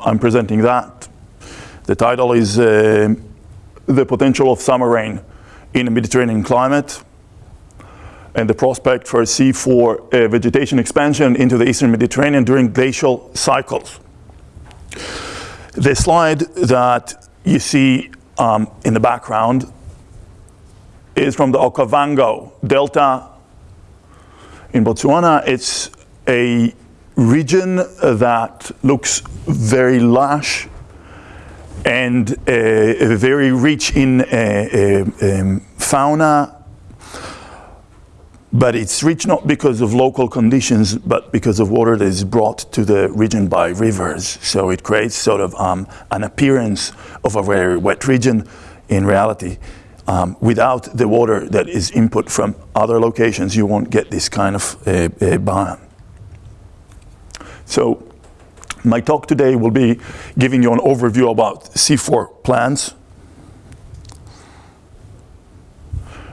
I'm presenting that. The title is uh, The Potential of Summer Rain in a Mediterranean Climate and the prospect for C4 uh, vegetation expansion into the eastern Mediterranean during glacial cycles. The slide that you see um, in the background is from the Okavango Delta in Botswana. It's a region that looks very lush and uh, very rich in uh, uh, um, fauna, but it's rich not because of local conditions, but because of water that is brought to the region by rivers. So it creates sort of um, an appearance of a very wet region in reality. Um, without the water that is input from other locations, you won't get this kind of uh, uh, biome. So my talk today will be giving you an overview about C4 plants.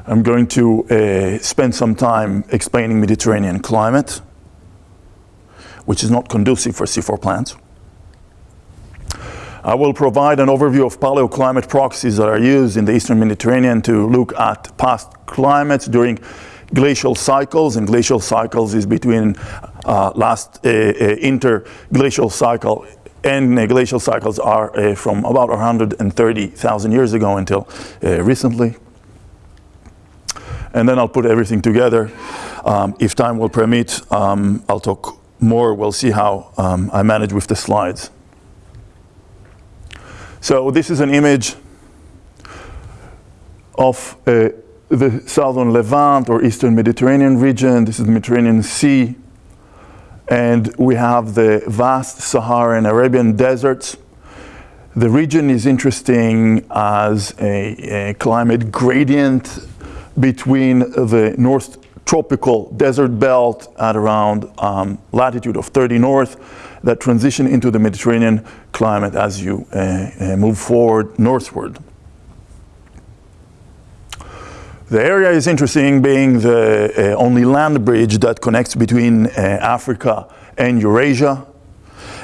I'm going to uh, spend some time explaining Mediterranean climate, which is not conducive for C4 plants. I will provide an overview of paleoclimate proxies that are used in the Eastern Mediterranean to look at past climates during glacial cycles, and glacial cycles is between last uh, uh, interglacial cycle and glacial cycles are uh, from about 130,000 years ago until uh, recently. And then I'll put everything together. Um, if time will permit, um, I'll talk more. We'll see how um, I manage with the slides. So this is an image of uh, the southern Levant or eastern Mediterranean region. This is the Mediterranean Sea. And we have the vast Saharan Arabian deserts. The region is interesting as a, a climate gradient between the north tropical desert belt at around um, latitude of 30 north that transition into the Mediterranean climate as you uh, uh, move forward northward. The area is interesting being the uh, only land bridge that connects between uh, Africa and Eurasia.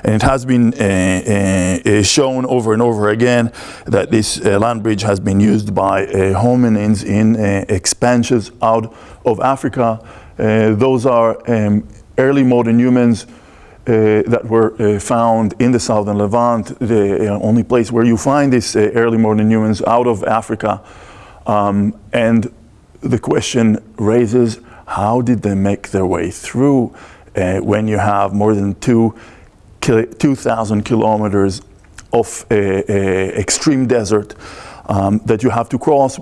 And it has been uh, uh, uh shown over and over again that this uh, land bridge has been used by hominins in expansions out of Africa. those are um, early modern humans that were found in the southern Levant, the only place where you find these early modern humans out of Africa. Um, and the question raises, how did they make their way through uh, when you have more than two 2,000 kilometers of extreme desert um, that you have to cross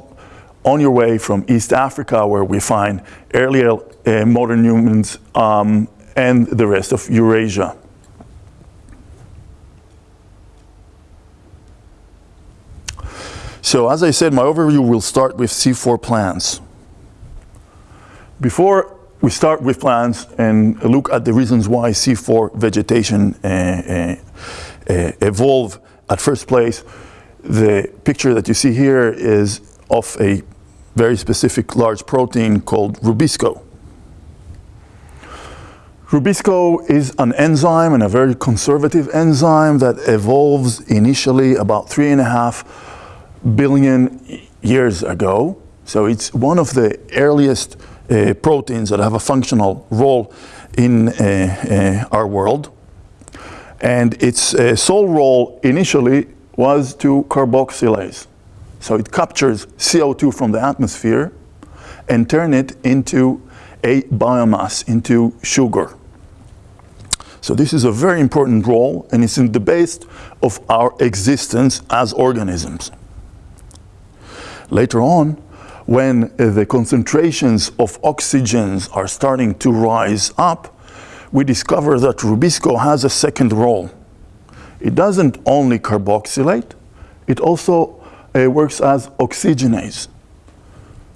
on your way from East Africa, where we find earlier uh, modern humans um, and the rest of Eurasia. So as I said, my overview will start with C4 plants. Before we start with plants and look at the reasons why C4 vegetation uh, uh, evolve at first place, the picture that you see here is of a very specific large protein called rubisco. Rubisco is an enzyme and a very conservative enzyme that evolves initially about three and a half billion years ago. So it's one of the earliest uh, proteins that have a functional role in uh, uh, our world. And its sole role initially was to carboxylase. So it captures CO2 from the atmosphere and turn it into a biomass, into sugar. So this is a very important role and it's in the base of our existence as organisms. Later on, when uh, the concentrations of oxygens are starting to rise up, we discover that Rubisco has a second role. It doesn't only carboxylate, it also uh, works as oxygenase.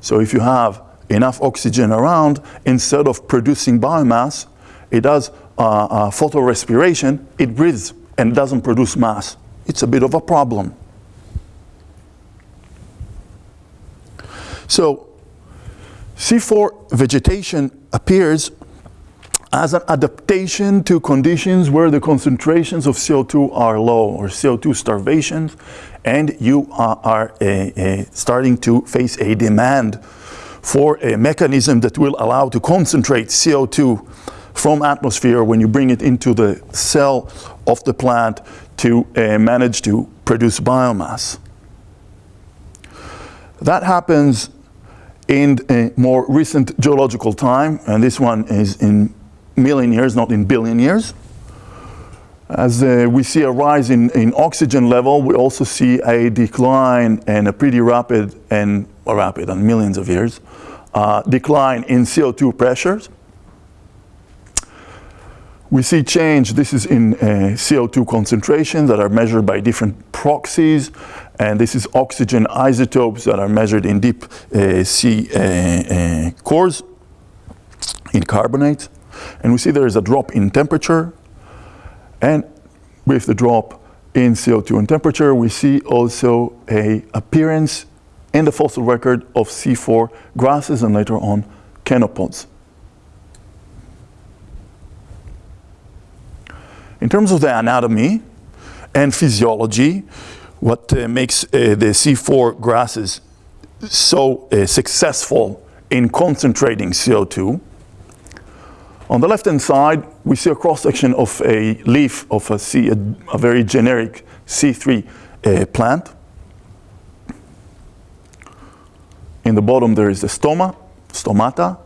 So if you have enough oxygen around, instead of producing biomass, it does uh, uh, photorespiration, it breathes and doesn't produce mass. It's a bit of a problem. So C4 vegetation appears as an adaptation to conditions where the concentrations of CO2 are low or CO2 starvation and you are, are uh, uh, starting to face a demand for a mechanism that will allow to concentrate CO2 from atmosphere when you bring it into the cell of the plant to uh, manage to produce biomass. That happens in a more recent geological time, and this one is in million years, not in billion years. As uh, we see a rise in, in oxygen level, we also see a decline and a pretty rapid and well, rapid and millions of years uh, decline in CO2 pressures. We see change, this is in uh, CO2 concentration that are measured by different proxies, and this is oxygen isotopes that are measured in deep uh, sea uh, uh cores, in carbonates. And we see there is a drop in temperature. And with the drop in CO2 and temperature, we see also a appearance in the fossil record of C4 grasses and later on chenopod's. In terms of the anatomy and physiology, what uh, makes uh, the C4 grasses so uh, successful in concentrating CO2 on the left-hand side, we see a cross-section of a leaf of a, C, a, a very generic C3 uh, plant. In the bottom, there is the stoma, stomata.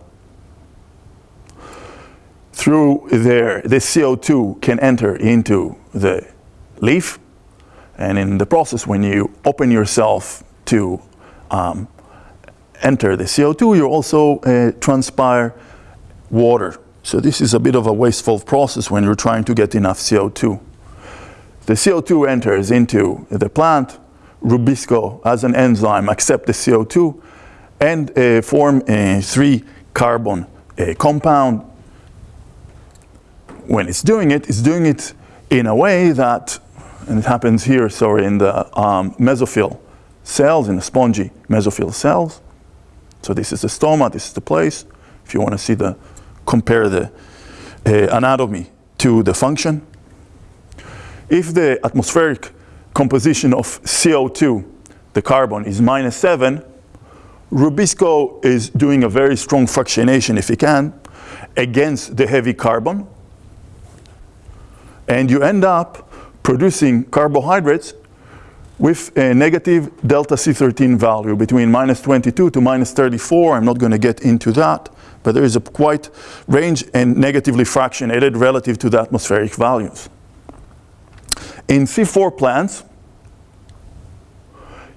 Through there, the CO2 can enter into the leaf. And in the process, when you open yourself to um, enter the CO2, you also uh, transpire water so this is a bit of a wasteful process when you're trying to get enough CO2. The CO2 enters into the plant, Rubisco as an enzyme accept the CO2 and uh, form a three carbon uh, compound. When it's doing it, it's doing it in a way that, and it happens here, sorry, in the um, mesophyll cells, in the spongy mesophyll cells. So this is the stoma, this is the place. If you want to see the compare the uh, anatomy to the function. If the atmospheric composition of CO2, the carbon, is minus 7, Rubisco is doing a very strong fractionation, if he can, against the heavy carbon. And you end up producing carbohydrates with a negative delta C13 value between minus 22 to minus 34. I'm not going to get into that but there is a quite range and negatively fractionated relative to the atmospheric values. In C4 plants,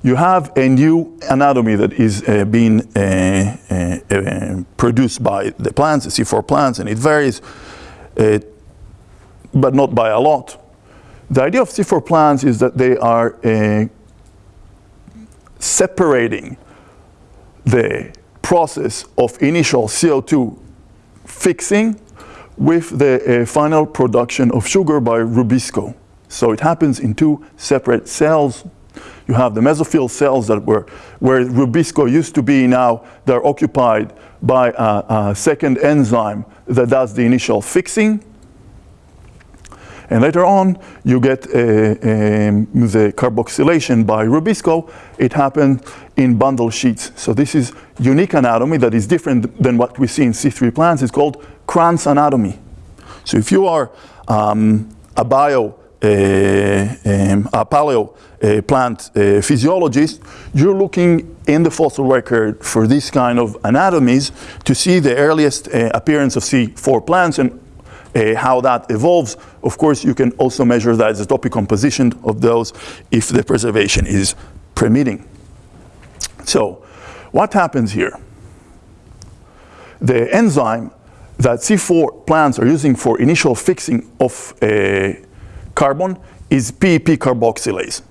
you have a new anatomy that is uh, being uh, uh, uh produced by the plants, the C4 plants, and it varies, uh, but not by a lot. The idea of C4 plants is that they are uh, separating the process of initial CO2 fixing with the uh, final production of sugar by Rubisco. So it happens in two separate cells. You have the mesophyll cells that were where Rubisco used to be now, they're occupied by a, a second enzyme that does the initial fixing. And later on, you get uh, um, the carboxylation by Rubisco. It happened in bundle sheets. So this is unique anatomy that is different than what we see in C3 plants. It's called Kranz anatomy. So if you are um, a bio, uh, um, a paleo uh, plant physiologist, you're looking in the fossil record for these kind of anatomies to see the earliest uh, appearance of C4 plants and uh, how that evolves. Of course, you can also measure that the isotopic composition of those if the preservation is permitting. So what happens here? The enzyme that C4 plants are using for initial fixing of uh, carbon is PEP carboxylase.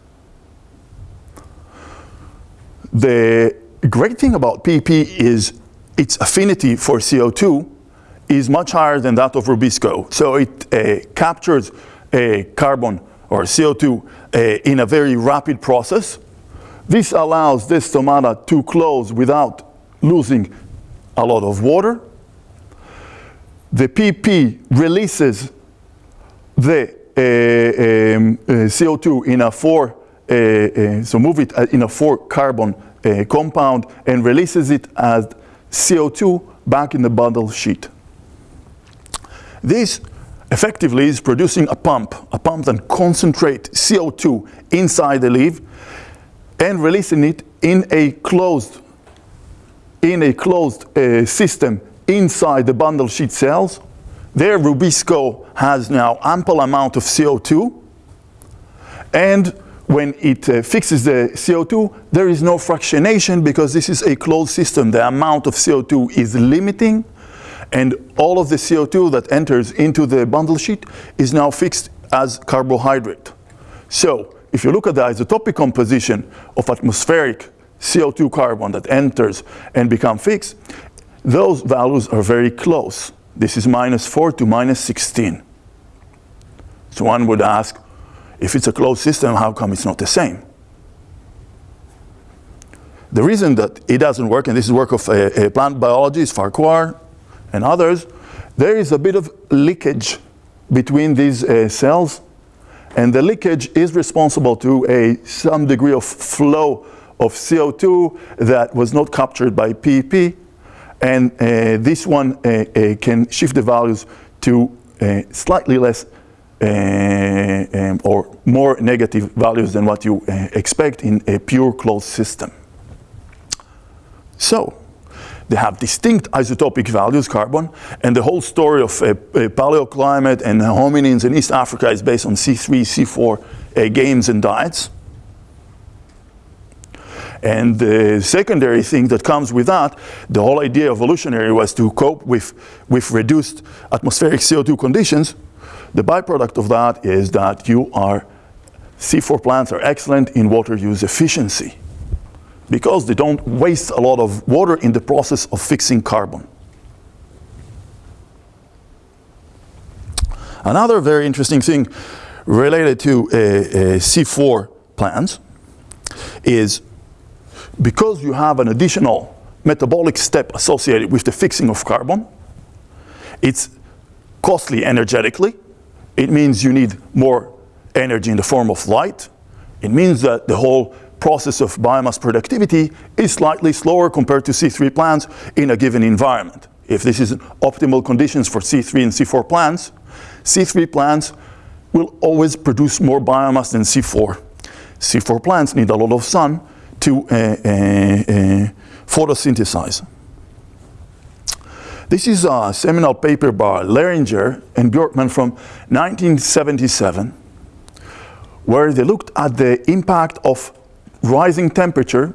The great thing about PEP is its affinity for CO2 is much higher than that of Rubisco. So it uh, captures a carbon or CO2 uh, in a very rapid process. This allows this stomata to close without losing a lot of water. the PEP releases the uh, um, uh, CO2 in a four, uh, uh, so move it in a four carbon uh, compound and releases it as CO2 back in the bundle sheet. This effectively is producing a pump, a pump that concentrates CO2 inside the leaf and releasing it in a closed, in a closed uh, system inside the bundle sheet cells. There Rubisco has now ample amount of CO2 and when it uh, fixes the CO2, there is no fractionation because this is a closed system. The amount of CO2 is limiting and all of the CO2 that enters into the bundle sheet is now fixed as carbohydrate. So if you look at the isotopic composition of atmospheric CO2 carbon that enters and become fixed, those values are very close. This is minus 4 to minus 16. So one would ask, if it's a closed system, how come it's not the same? The reason that it doesn't work, and this is work of uh, plant biologists, Farquhar and others, there is a bit of leakage between these uh, cells, and the leakage is responsible to a some degree of flow of CO2 that was not captured by PEP, and uh, this one uh, uh, can shift the values to uh, slightly less uh, um, or more negative values than what you expect in a pure closed system. So, they have distinct isotopic values, carbon, and the whole story of uh, paleoclimate and hominins in East Africa is based on C3, C4 uh, games and diets. And the secondary thing that comes with that, the whole idea of evolutionary was to cope with, with reduced atmospheric CO2 conditions the byproduct of that is that you are, C4 plants are excellent in water use efficiency because they don't waste a lot of water in the process of fixing carbon. Another very interesting thing related to uh, uh, C4 plants is because you have an additional metabolic step associated with the fixing of carbon, it's costly energetically, it means you need more energy in the form of light. It means that the whole process of biomass productivity is slightly slower compared to C3 plants in a given environment. If this is optimal conditions for C3 and C4 plants, C3 plants will always produce more biomass than C4. C4 plants need a lot of sun to uh, uh, uh, photosynthesize. This is a seminal paper by Ehleringer and Bjorkman from 1977, where they looked at the impact of rising temperature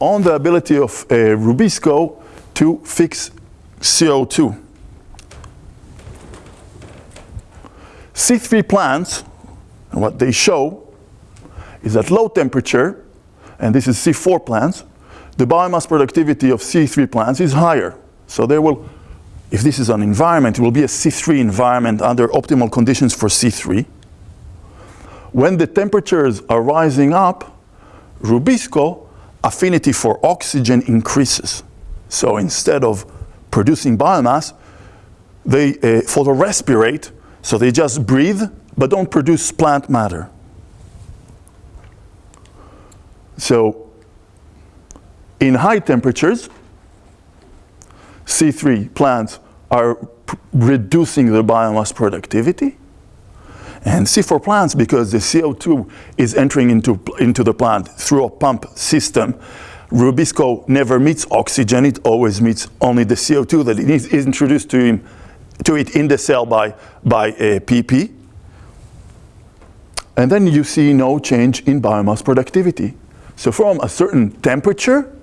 on the ability of uh, Rubisco to fix CO2. C3 plants, and what they show is at low temperature, and this is C4 plants, the biomass productivity of C3 plants is higher. So there will, if this is an environment, it will be a C3 environment under optimal conditions for C3. When the temperatures are rising up, Rubisco affinity for oxygen increases. So instead of producing biomass, they uh, photorespirate, so they just breathe, but don't produce plant matter. So in high temperatures, C3 plants are reducing their biomass productivity. And C4 plants, because the CO2 is entering into, into the plant through a pump system, Rubisco never meets oxygen, it always meets only the CO2 that is introduced to, him, to it in the cell by, by uh, a PEP. And then you see no change in biomass productivity. So from a certain temperature,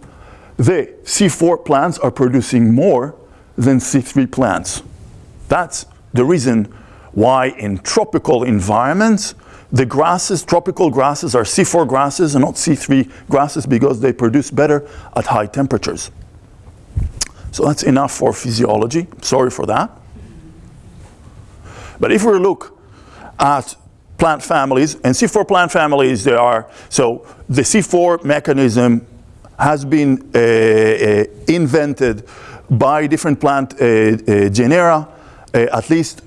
the C4 plants are producing more than C3 plants. That's the reason why in tropical environments, the grasses, tropical grasses are C4 grasses and not C3 grasses because they produce better at high temperatures. So that's enough for physiology. Sorry for that. But if we look at plant families, and C4 plant families, there are, so the C4 mechanism has been uh, uh, invented by different plant uh, uh, genera uh, at least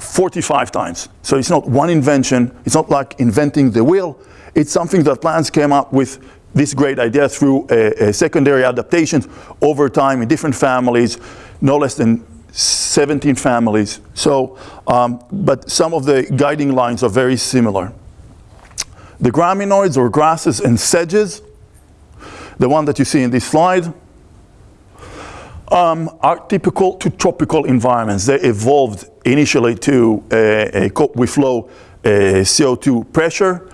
45 times. So it's not one invention, it's not like inventing the wheel, it's something that plants came up with this great idea through a secondary adaptations over time in different families, no less than 17 families. So, um, but some of the guiding lines are very similar. The graminoids or grasses and sedges, the one that you see in this slide, um, are typical to tropical environments. They evolved initially to uh, cope with low uh, CO2 pressure.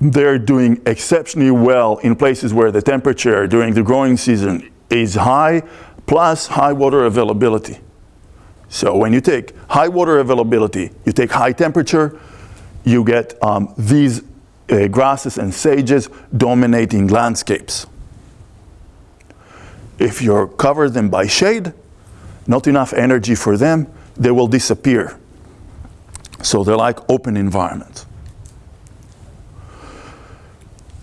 They're doing exceptionally well in places where the temperature during the growing season is high, plus high water availability. So when you take high water availability, you take high temperature, you get um, these uh, grasses and sedges dominating landscapes. If you cover them by shade, not enough energy for them, they will disappear. So they're like open environments.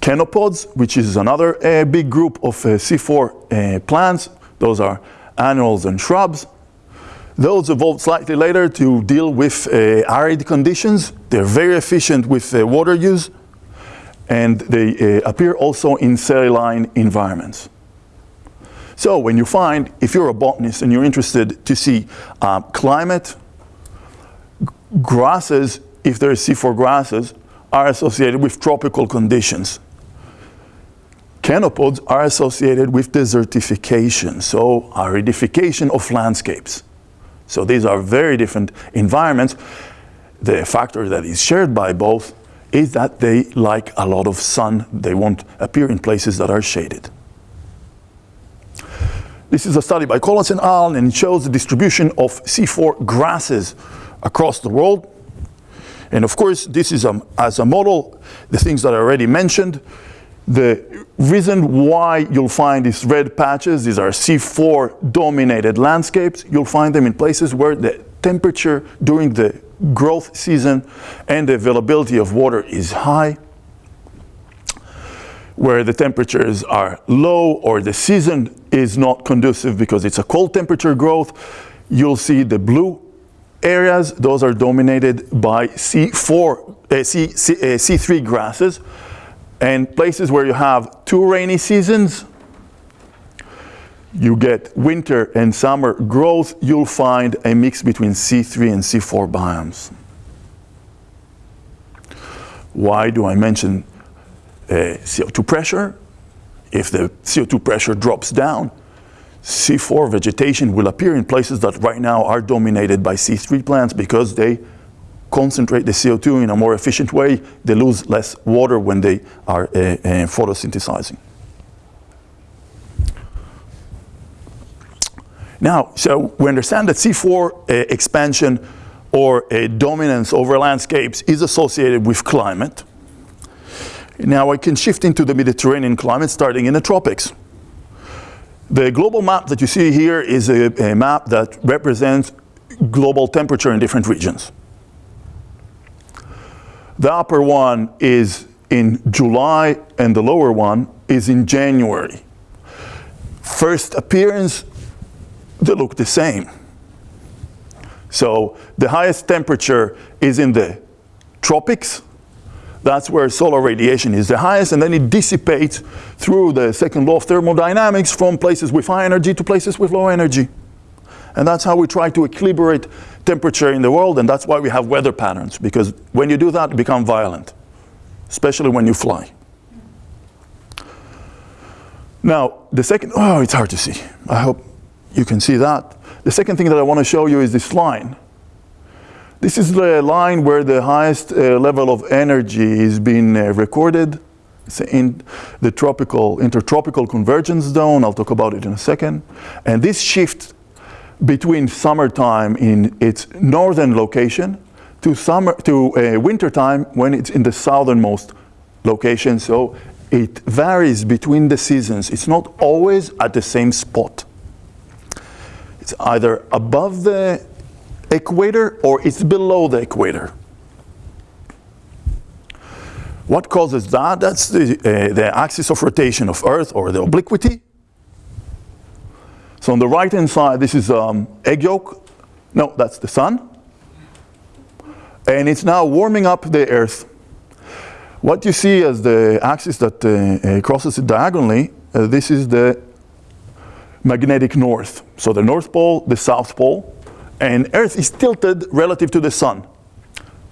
Chenopods, which is another uh, big group of uh, C4 uh, plants, those are annuals and shrubs. Those evolved slightly later to deal with uh, arid conditions. They're very efficient with uh, water use, and they uh, appear also in saline environments. So when you find, if you're a botanist and you're interested to see um, climate, grasses, if there is C4 grasses, are associated with tropical conditions. Chenopods are associated with desertification, so aridification of landscapes. So these are very different environments. The factor that is shared by both is that they like a lot of sun. They won't appear in places that are shaded. This is a study by Collins and al. and it shows the distribution of C4 grasses across the world. And of course, this is a, as a model, the things that I already mentioned. The reason why you'll find these red patches, these are C4 dominated landscapes, you'll find them in places where the temperature during the growth season and the availability of water is high where the temperatures are low or the season is not conducive because it's a cold temperature growth, you'll see the blue areas, those are dominated by C4, uh, C, C, uh, C3 grasses. And places where you have two rainy seasons, you get winter and summer growth, you'll find a mix between C3 and C4 biomes. Why do I mention CO2 pressure. If the CO2 pressure drops down, C4 vegetation will appear in places that right now are dominated by C3 plants because they concentrate the CO2 in a more efficient way. They lose less water when they are uh, uh, photosynthesizing. Now, so we understand that C4 uh, expansion or a dominance over landscapes is associated with climate. Now I can shift into the Mediterranean climate starting in the tropics. The global map that you see here is a, a map that represents global temperature in different regions. The upper one is in July and the lower one is in January. First appearance, they look the same. So the highest temperature is in the tropics, that's where solar radiation is the highest, and then it dissipates through the second law of thermodynamics from places with high energy to places with low energy. And that's how we try to equilibrate temperature in the world, and that's why we have weather patterns, because when you do that, it becomes violent, especially when you fly. Now, the second, oh, it's hard to see. I hope you can see that. The second thing that I want to show you is this line. This is the line where the highest uh, level of energy is being uh, recorded. It's in the tropical, intertropical convergence zone. I'll talk about it in a second. And this shift between summertime in its northern location to summer to uh, wintertime when it's in the southernmost location. So it varies between the seasons. It's not always at the same spot. It's either above the equator or it's below the equator. What causes that? That's the, uh, the axis of rotation of Earth or the obliquity. So on the right-hand side, this is um, egg yolk. No, that's the sun. And it's now warming up the Earth. What you see as the axis that uh, uh, crosses it diagonally, uh, this is the magnetic north. So the North Pole, the South Pole, and Earth is tilted relative to the Sun.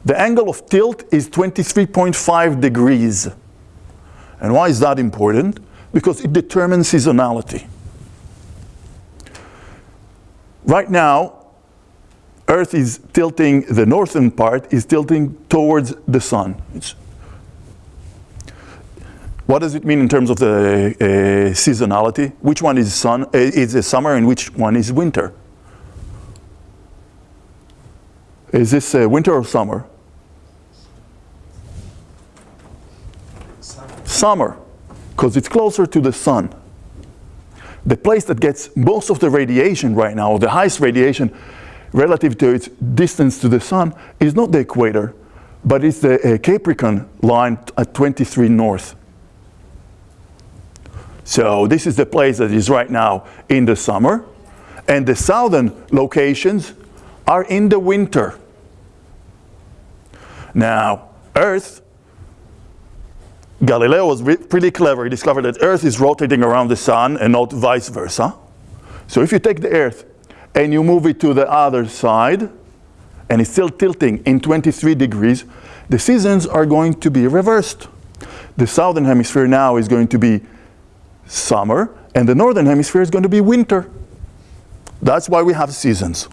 The angle of tilt is 23.5 degrees. And why is that important? Because it determines seasonality. Right now, Earth is tilting, the northern part is tilting towards the sun. It's what does it mean in terms of the uh, seasonality? Which one is sun uh, is summer and which one is winter? Is this uh, winter or summer? Summer, because it's closer to the sun. The place that gets most of the radiation right now, the highest radiation relative to its distance to the sun, is not the equator, but it's the uh, Capricorn line at 23 north. So this is the place that is right now in the summer. And the southern locations are in the winter. Now, Earth, Galileo was pretty clever. He discovered that Earth is rotating around the sun and not vice versa. So if you take the Earth and you move it to the other side, and it's still tilting in 23 degrees, the seasons are going to be reversed. The southern hemisphere now is going to be summer, and the northern hemisphere is going to be winter. That's why we have seasons.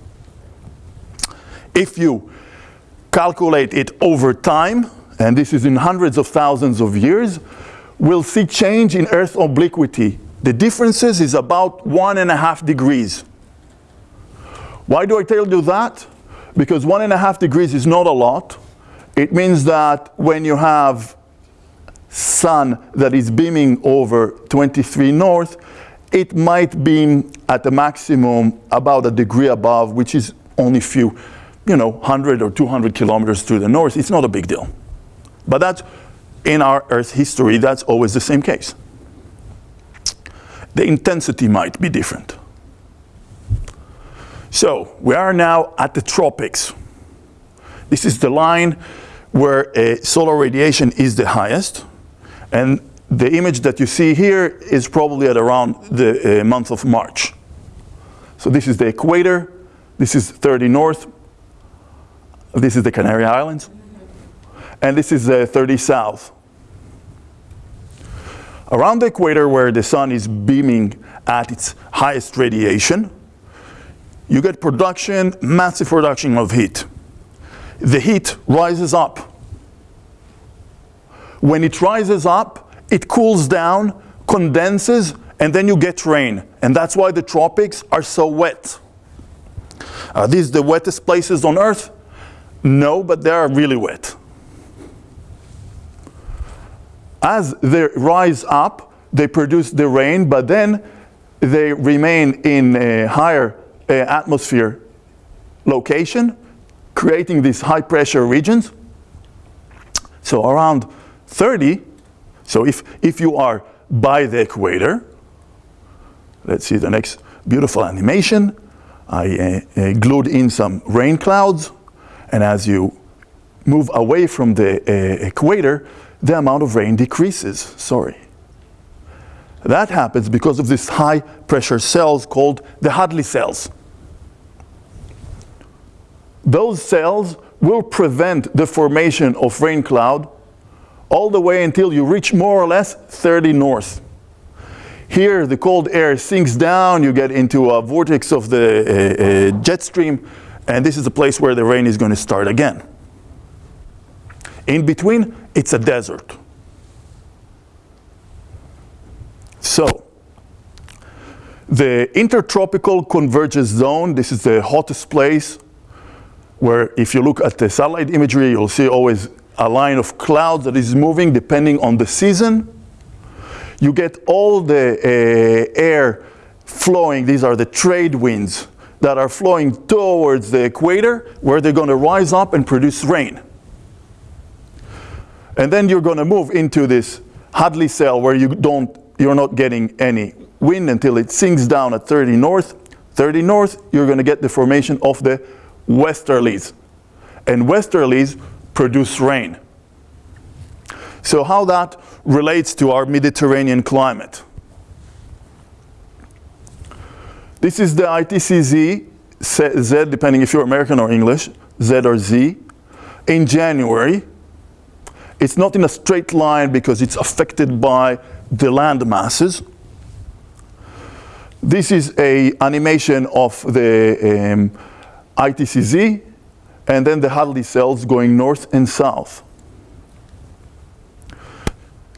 If you calculate it over time, and this is in hundreds of thousands of years, we'll see change in Earth obliquity. The differences is about one and a half degrees. Why do I tell you that? Because one and a half degrees is not a lot. It means that when you have sun that is beaming over 23 north, it might beam at the maximum about a degree above, which is only few, you know, 100 or 200 kilometers to the north. It's not a big deal. But that's, in our Earth history, that's always the same case. The intensity might be different. So, we are now at the tropics. This is the line where uh, solar radiation is the highest. And the image that you see here is probably at around the uh, month of March. So this is the equator, this is 30 north, this is the Canary Islands, and this is uh, 30 south. Around the equator where the sun is beaming at its highest radiation, you get production, massive production of heat. The heat rises up when it rises up, it cools down, condenses, and then you get rain. And that's why the tropics are so wet. Are these the wettest places on earth? No, but they are really wet. As they rise up, they produce the rain, but then they remain in a higher uh, atmosphere location, creating these high pressure regions. So around 30. So if, if you are by the equator, let's see the next beautiful animation. I uh, uh, glued in some rain clouds, and as you move away from the uh, equator, the amount of rain decreases, sorry. That happens because of these high pressure cells called the Hadley cells. Those cells will prevent the formation of rain cloud all the way until you reach more or less 30 north. Here the cold air sinks down, you get into a vortex of the uh, uh, jet stream, and this is the place where the rain is going to start again. In between, it's a desert. So, the intertropical convergence zone, this is the hottest place where if you look at the satellite imagery, you'll see always a line of clouds that is moving depending on the season. You get all the uh, air flowing, these are the trade winds that are flowing towards the equator where they're going to rise up and produce rain. And then you're going to move into this Hadley cell where you don't, you're not getting any wind until it sinks down at 30 north. 30 north, you're going to get the formation of the westerlies. And westerlies produce rain. So how that relates to our Mediterranean climate. This is the ITCZ, Z depending if you're American or English, Z or Z, in January. It's not in a straight line because it's affected by the land masses. This is a animation of the um, ITCZ and then the Hadley cells going north and south.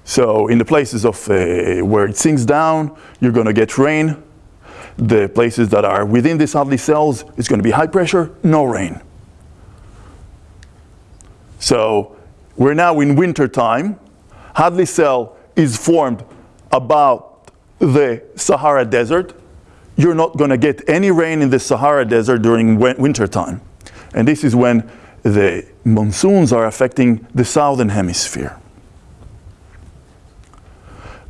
So in the places of uh, where it sinks down, you're going to get rain. The places that are within these Hadley cells, it's going to be high pressure, no rain. So we're now in winter time. Hadley cell is formed about the Sahara Desert. You're not going to get any rain in the Sahara Desert during winter time. And this is when the monsoons are affecting the southern hemisphere.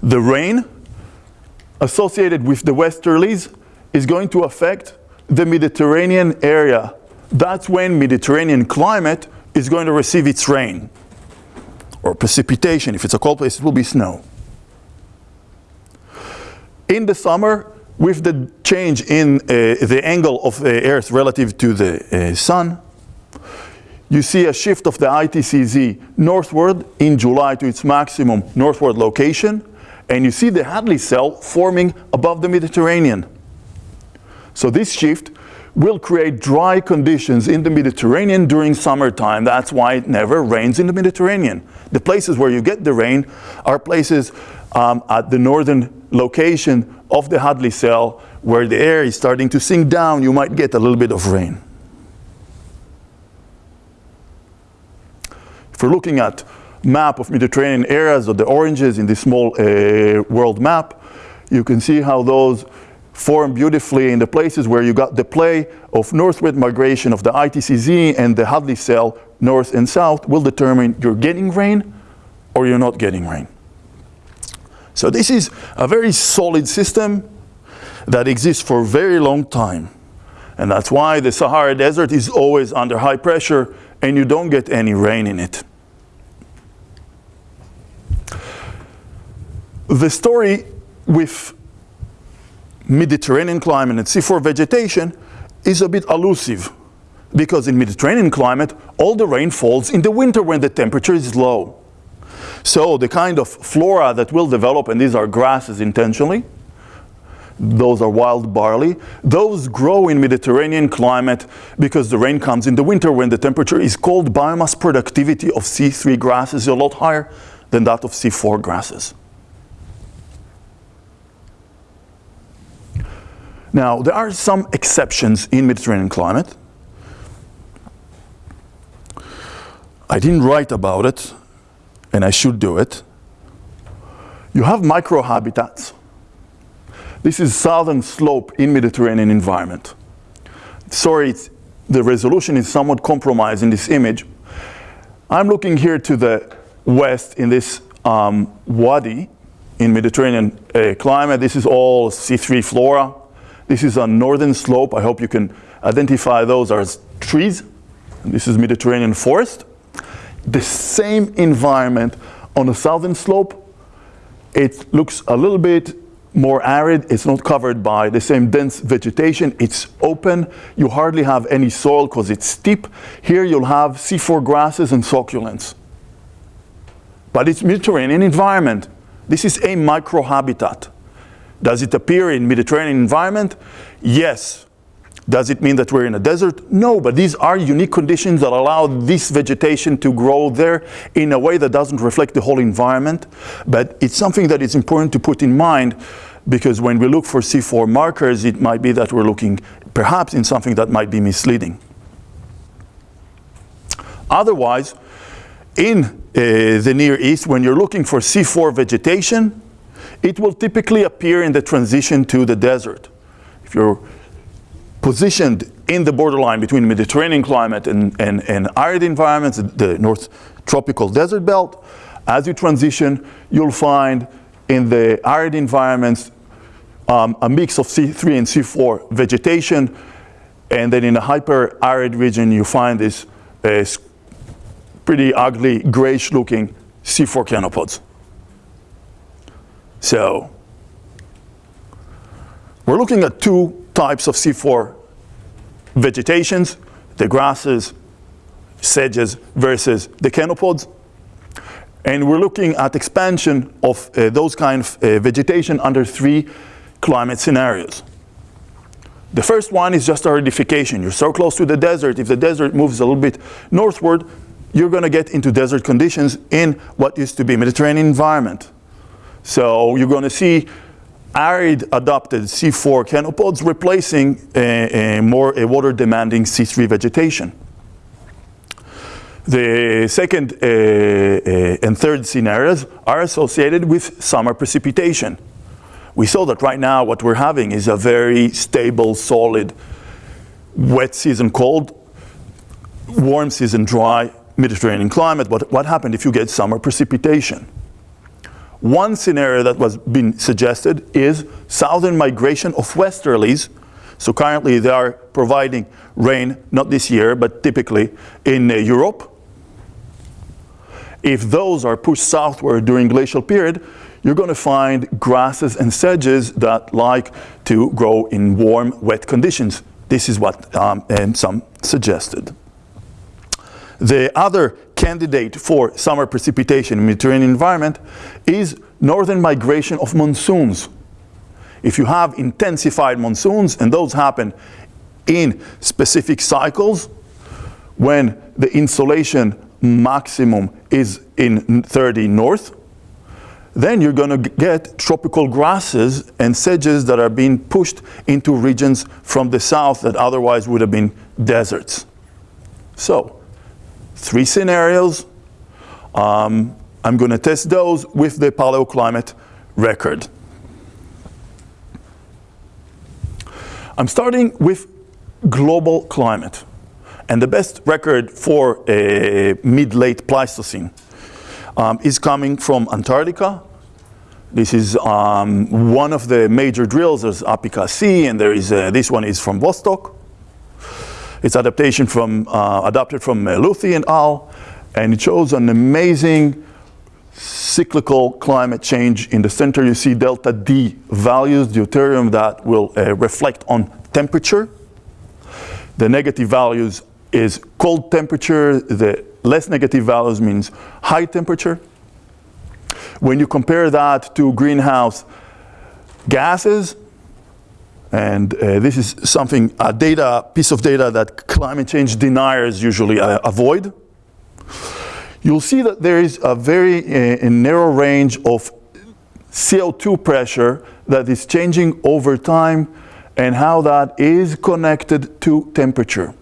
The rain associated with the westerlies is going to affect the Mediterranean area. That's when Mediterranean climate is going to receive its rain or precipitation. If it's a cold place, it will be snow. In the summer, with the change in uh, the angle of the Earth relative to the uh, sun, you see a shift of the ITCZ northward in July to its maximum northward location, and you see the Hadley cell forming above the Mediterranean. So this shift will create dry conditions in the Mediterranean during summertime. That's why it never rains in the Mediterranean. The places where you get the rain are places um, at the northern location of the Hadley cell where the air is starting to sink down, you might get a little bit of rain. If we're looking at map of Mediterranean areas or the oranges in this small uh, world map, you can see how those form beautifully in the places where you got the play of northward migration of the ITCZ and the Hadley cell north and south will determine you're getting rain or you're not getting rain. So this is a very solid system that exists for a very long time. And that's why the Sahara Desert is always under high pressure and you don't get any rain in it. The story with Mediterranean climate and C4 vegetation is a bit elusive because in Mediterranean climate, all the rain falls in the winter when the temperature is low. So the kind of flora that will develop, and these are grasses intentionally, those are wild barley, those grow in Mediterranean climate because the rain comes in the winter when the temperature is cold. Biomass productivity of C3 grasses is a lot higher than that of C4 grasses. Now, there are some exceptions in Mediterranean climate. I didn't write about it, and I should do it. You have microhabitats. This is southern slope in Mediterranean environment. Sorry, the resolution is somewhat compromised in this image. I'm looking here to the west in this um, wadi in Mediterranean uh, climate. This is all C3 flora. This is a northern slope. I hope you can identify those as trees. This is Mediterranean forest. The same environment on the southern slope. It looks a little bit more arid. It's not covered by the same dense vegetation. It's open. You hardly have any soil because it's steep. Here you'll have C4 grasses and succulents. But it's Mediterranean environment. This is a microhabitat. Does it appear in Mediterranean environment? Yes. Does it mean that we're in a desert? No, but these are unique conditions that allow this vegetation to grow there in a way that doesn't reflect the whole environment. But it's something that is important to put in mind because when we look for C4 markers, it might be that we're looking perhaps in something that might be misleading. Otherwise, in uh, the Near East, when you're looking for C4 vegetation, it will typically appear in the transition to the desert. If you're positioned in the borderline between Mediterranean climate and, and, and arid environments, the North Tropical Desert Belt, as you transition, you'll find in the arid environments um, a mix of C3 and C4 vegetation, and then in a hyper-arid region you find this uh, pretty ugly grayish looking C4 chenopods. So we're looking at two types of C4 vegetations, the grasses, sedges versus the chenopods. And we're looking at expansion of uh, those kind of uh, vegetation under three climate scenarios. The first one is just aridification. You're so close to the desert, if the desert moves a little bit northward, you're going to get into desert conditions in what used to be a Mediterranean environment. So you're going to see arid adopted C4 chenopods replacing a, a more a water demanding C3 vegetation. The second uh, uh, and third scenarios are associated with summer precipitation. We saw that right now what we're having is a very stable, solid, wet season cold, warm season dry Mediterranean climate. But what happened if you get summer precipitation? One scenario that was being suggested is southern migration of westerlies. So currently they are providing rain, not this year, but typically in uh, Europe. If those are pushed southward during glacial period, you're going to find grasses and sedges that like to grow in warm, wet conditions. This is what um, some suggested. The other candidate for summer precipitation in the Mediterranean environment is northern migration of monsoons. If you have intensified monsoons, and those happen in specific cycles, when the insolation maximum is in 30 north, then you're going to get tropical grasses and sedges that are being pushed into regions from the south that otherwise would have been deserts. So, three scenarios. Um, I'm going to test those with the paleoclimate record. I'm starting with global climate. And the best record for a mid-late Pleistocene um, is coming from Antarctica. This is um, one of the major drills. There's EPICA C, and there is uh, this one is from Vostok. It's adaptation from, uh, adapted from uh, Luthi and al. And it shows an amazing cyclical climate change. In the center you see delta D values, deuterium that will uh, reflect on temperature. The negative values is cold temperature. The less negative values means high temperature. When you compare that to greenhouse gases, and uh, this is something, a data, piece of data that climate change deniers usually uh, avoid. You'll see that there is a very uh, narrow range of CO2 pressure that is changing over time and how that is connected to temperature.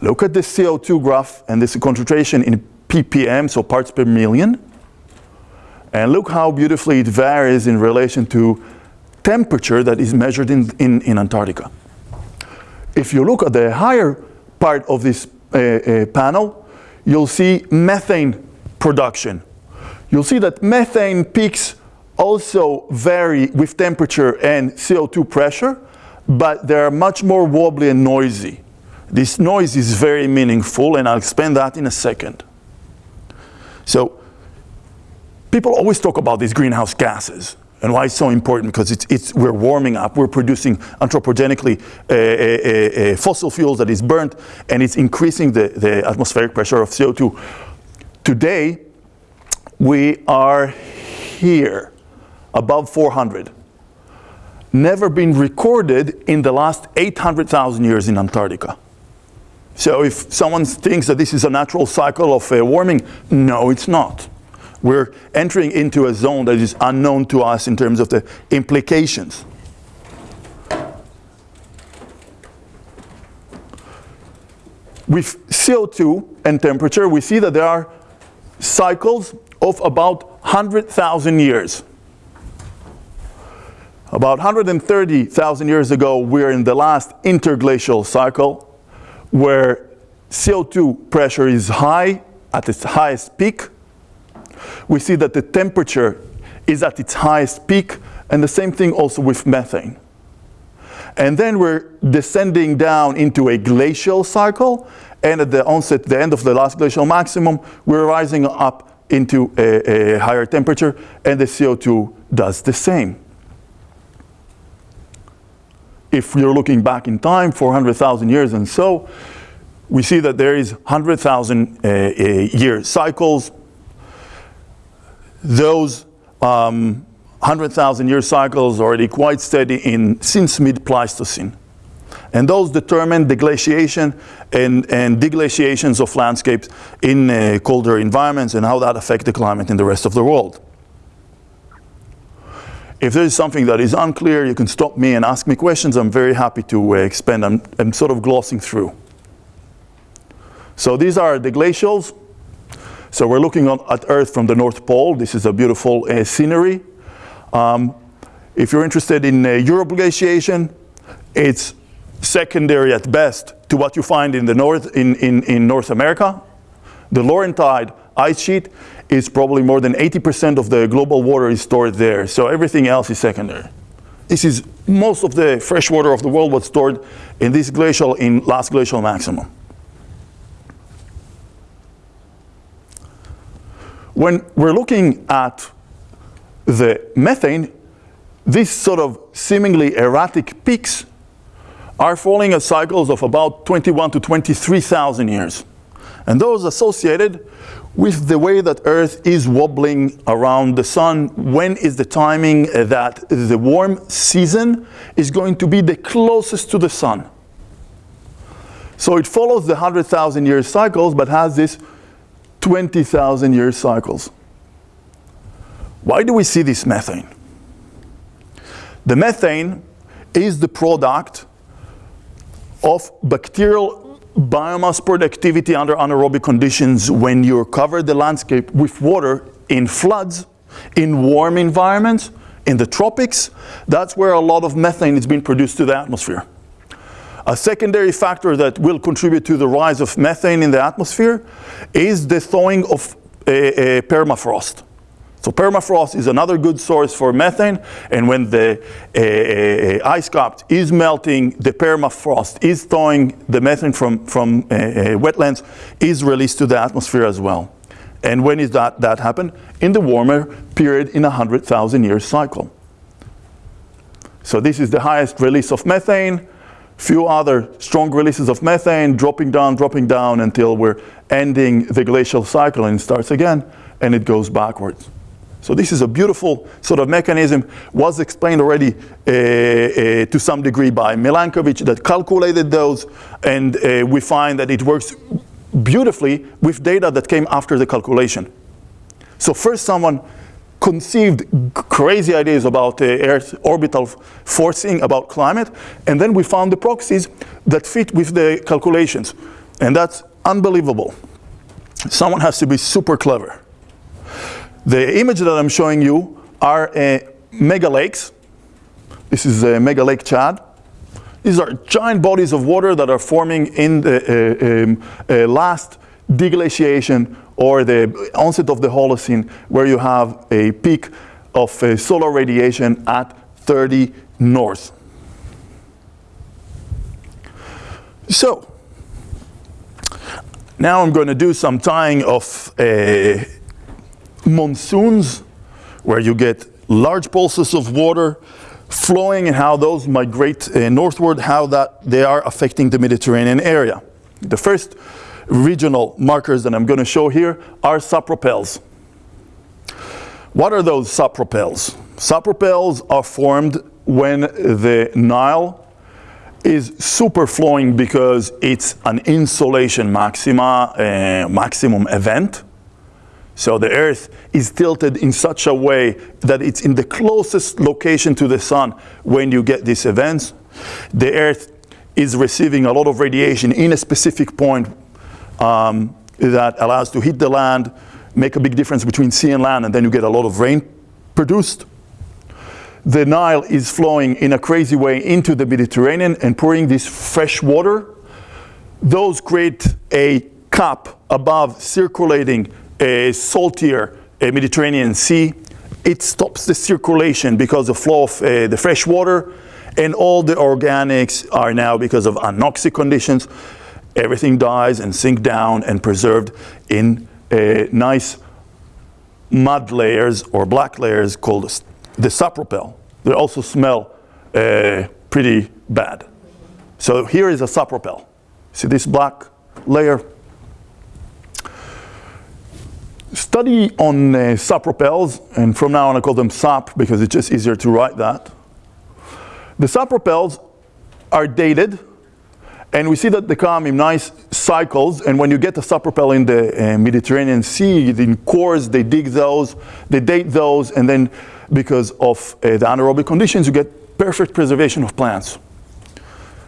Look at the CO2 graph and this concentration in ppm, so parts per million. And look how beautifully it varies in relation to temperature that is measured in, in, in Antarctica. If you look at the higher part of this uh, uh, panel, you'll see methane production. You'll see that methane peaks also vary with temperature and CO2 pressure, but they are much more wobbly and noisy. This noise is very meaningful, and I'll explain that in a second. So, people always talk about these greenhouse gases. And why it's so important? Because it's, it's, we're warming up, we're producing anthropogenically uh, uh, uh, fossil fuels that is burnt, and it's increasing the, the atmospheric pressure of CO2. Today, we are here, above 400. Never been recorded in the last 800,000 years in Antarctica. So if someone thinks that this is a natural cycle of warming, no, it's not. We're entering into a zone that is unknown to us in terms of the implications. With CO2 and temperature, we see that there are cycles of about 100,000 years. About 130,000 years ago, we're in the last interglacial cycle where CO2 pressure is high at its highest peak. We see that the temperature is at its highest peak and the same thing also with methane. And then we're descending down into a glacial cycle, and at the onset, the end of the last glacial maximum, we're rising up into a, a higher temperature, and the CO2 does the same. If you're looking back in time, 400,000 years and so, we see that there is 100,000 uh, uh, year cycles. Those um, 100,000 year cycles are already quite steady in since mid-Pleistocene. And those determine the glaciation and, and deglaciations of landscapes in uh, colder environments and how that affect the climate in the rest of the world. If there is something that is unclear, you can stop me and ask me questions. I'm very happy to uh, expand. I'm, I'm sort of glossing through. So these are the glacials. So we're looking on, at Earth from the North Pole. This is a beautiful uh, scenery. Um, if you're interested in uh, Europe glaciation, it's secondary at best to what you find in the north in, in, in North America. The Laurentide ice sheet is probably more than 80% of the global water is stored there. So everything else is secondary. This is most of the fresh water of the world was stored in this glacial in last glacial maximum. When we're looking at the methane, these sort of seemingly erratic peaks are falling at cycles of about 21 to 23,000 years. And those associated with the way that Earth is wobbling around the sun, when is the timing that the warm season is going to be the closest to the sun. So it follows the 100,000 year cycles, but has this 20,000 year cycles. Why do we see this methane? The methane is the product of bacterial biomass productivity under anaerobic conditions when you cover the landscape with water in floods, in warm environments, in the tropics. That's where a lot of methane is being produced to the atmosphere. A secondary factor that will contribute to the rise of methane in the atmosphere is the thawing of a, a permafrost. So permafrost is another good source for methane, and when the uh, ice cap is melting, the permafrost is thawing the methane from, from wetlands is released to the atmosphere as well. And when is that, that happen? In the warmer period in a 100,000 year cycle. So this is the highest release of methane, few other strong releases of methane, dropping down, dropping down until we're ending the glacial cycle and it starts again and it goes backwards. So this is a beautiful sort of mechanism, was explained already uh, uh, to some degree by Milankovic that calculated those, and uh, we find that it works beautifully with data that came after the calculation. So first someone conceived crazy ideas about uh, Earth orbital forcing, about climate, and then we found the proxies that fit with the calculations. And that's unbelievable. Someone has to be super clever. The image that I'm showing you are uh, mega lakes. This is a mega lake Chad. These are giant bodies of water that are forming in the uh, um, uh, last deglaciation or the onset of the Holocene where you have a peak of uh, solar radiation at 30 north. So, now I'm going to do some tying of uh, monsoons, where you get large pulses of water flowing and how those migrate uh, northward, how that they are affecting the Mediterranean area. The first regional markers that I'm going to show here are sapropels. What are those sapropels? Sapropels are formed when the Nile is super flowing because it's an insolation maxima, uh, maximum event. So the earth is tilted in such a way that it's in the closest location to the sun when you get these events. The earth is receiving a lot of radiation in a specific point um, that allows to hit the land, make a big difference between sea and land, and then you get a lot of rain produced. The Nile is flowing in a crazy way into the Mediterranean and pouring this fresh water. Those create a cap above circulating a saltier a Mediterranean Sea, it stops the circulation because of flow of uh, the fresh water, and all the organics are now, because of anoxic conditions, everything dies and sink down and preserved in uh, nice mud layers or black layers called the sapropel. They also smell uh, pretty bad. So here is a sapropel. See this black layer? Study on uh, sapropels, and from now on I call them sap because it's just easier to write that. The sapropels are dated, and we see that they come in nice cycles, and when you get a sapropel in the uh, Mediterranean Sea, in cores, they dig those, they date those, and then because of uh, the anaerobic conditions, you get perfect preservation of plants.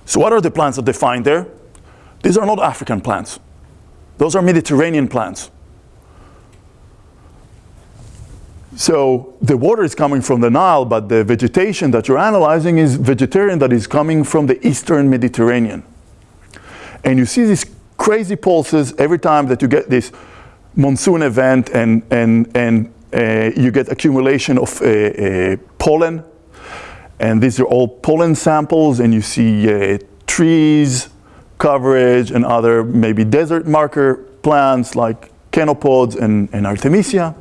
So what are the plants that they find there? These are not African plants. Those are Mediterranean plants. So the water is coming from the Nile, but the vegetation that you're analyzing is vegetarian that is coming from the eastern Mediterranean. And you see these crazy pulses every time that you get this monsoon event and, and, and uh, you get accumulation of uh, uh, pollen. And these are all pollen samples and you see uh, trees, coverage and other maybe desert marker plants like chenopods and, and Artemisia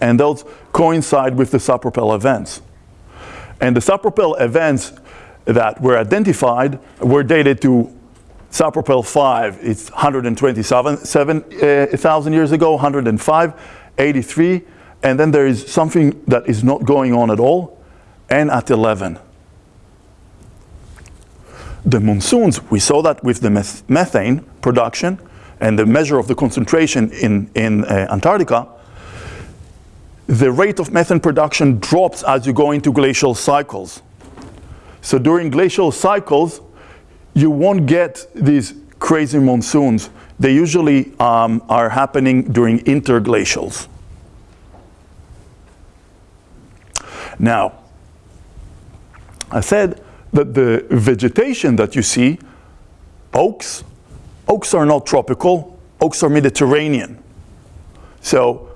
and those coincide with the sapropel events. And the sapropel events that were identified were dated to sapropel 5, it's 127,000 uh, years ago, 105, 83, and then there is something that is not going on at all, and at 11. The monsoons, we saw that with the methane production and the measure of the concentration in, in uh, Antarctica, the rate of methane production drops as you go into glacial cycles. So during glacial cycles, you won't get these crazy monsoons. They usually um, are happening during interglacials. Now, I said that the vegetation that you see, oaks, oaks are not tropical, oaks are Mediterranean. So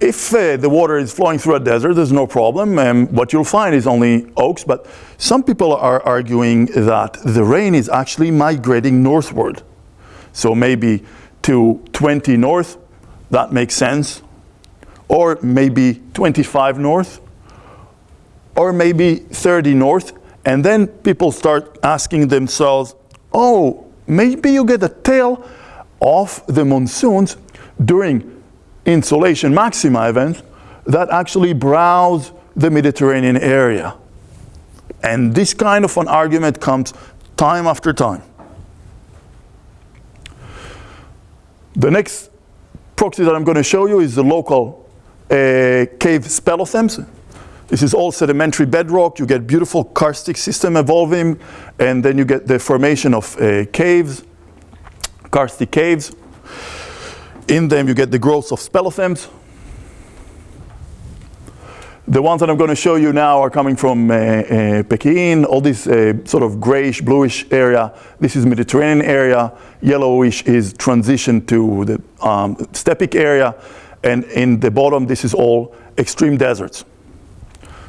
if uh, the water is flowing through a desert, there's no problem. And what you'll find is only oaks. But some people are arguing that the rain is actually migrating northward. So maybe to 20 north, that makes sense. Or maybe 25 north. Or maybe 30 north. And then people start asking themselves, oh, maybe you get a tail of the monsoons during insolation maxima events that actually browse the Mediterranean area. And this kind of an argument comes time after time. The next proxy that I'm going to show you is the local uh, cave speleothems. This is all sedimentary bedrock. You get beautiful karstic system evolving, and then you get the formation of uh, caves, karstic caves. In them you get the growth of speleothems. The ones that I'm going to show you now are coming from uh, uh, Peqiin, all this uh, sort of grayish, bluish area. This is Mediterranean area. Yellowish is transition to the um, area. And in the bottom, this is all extreme deserts.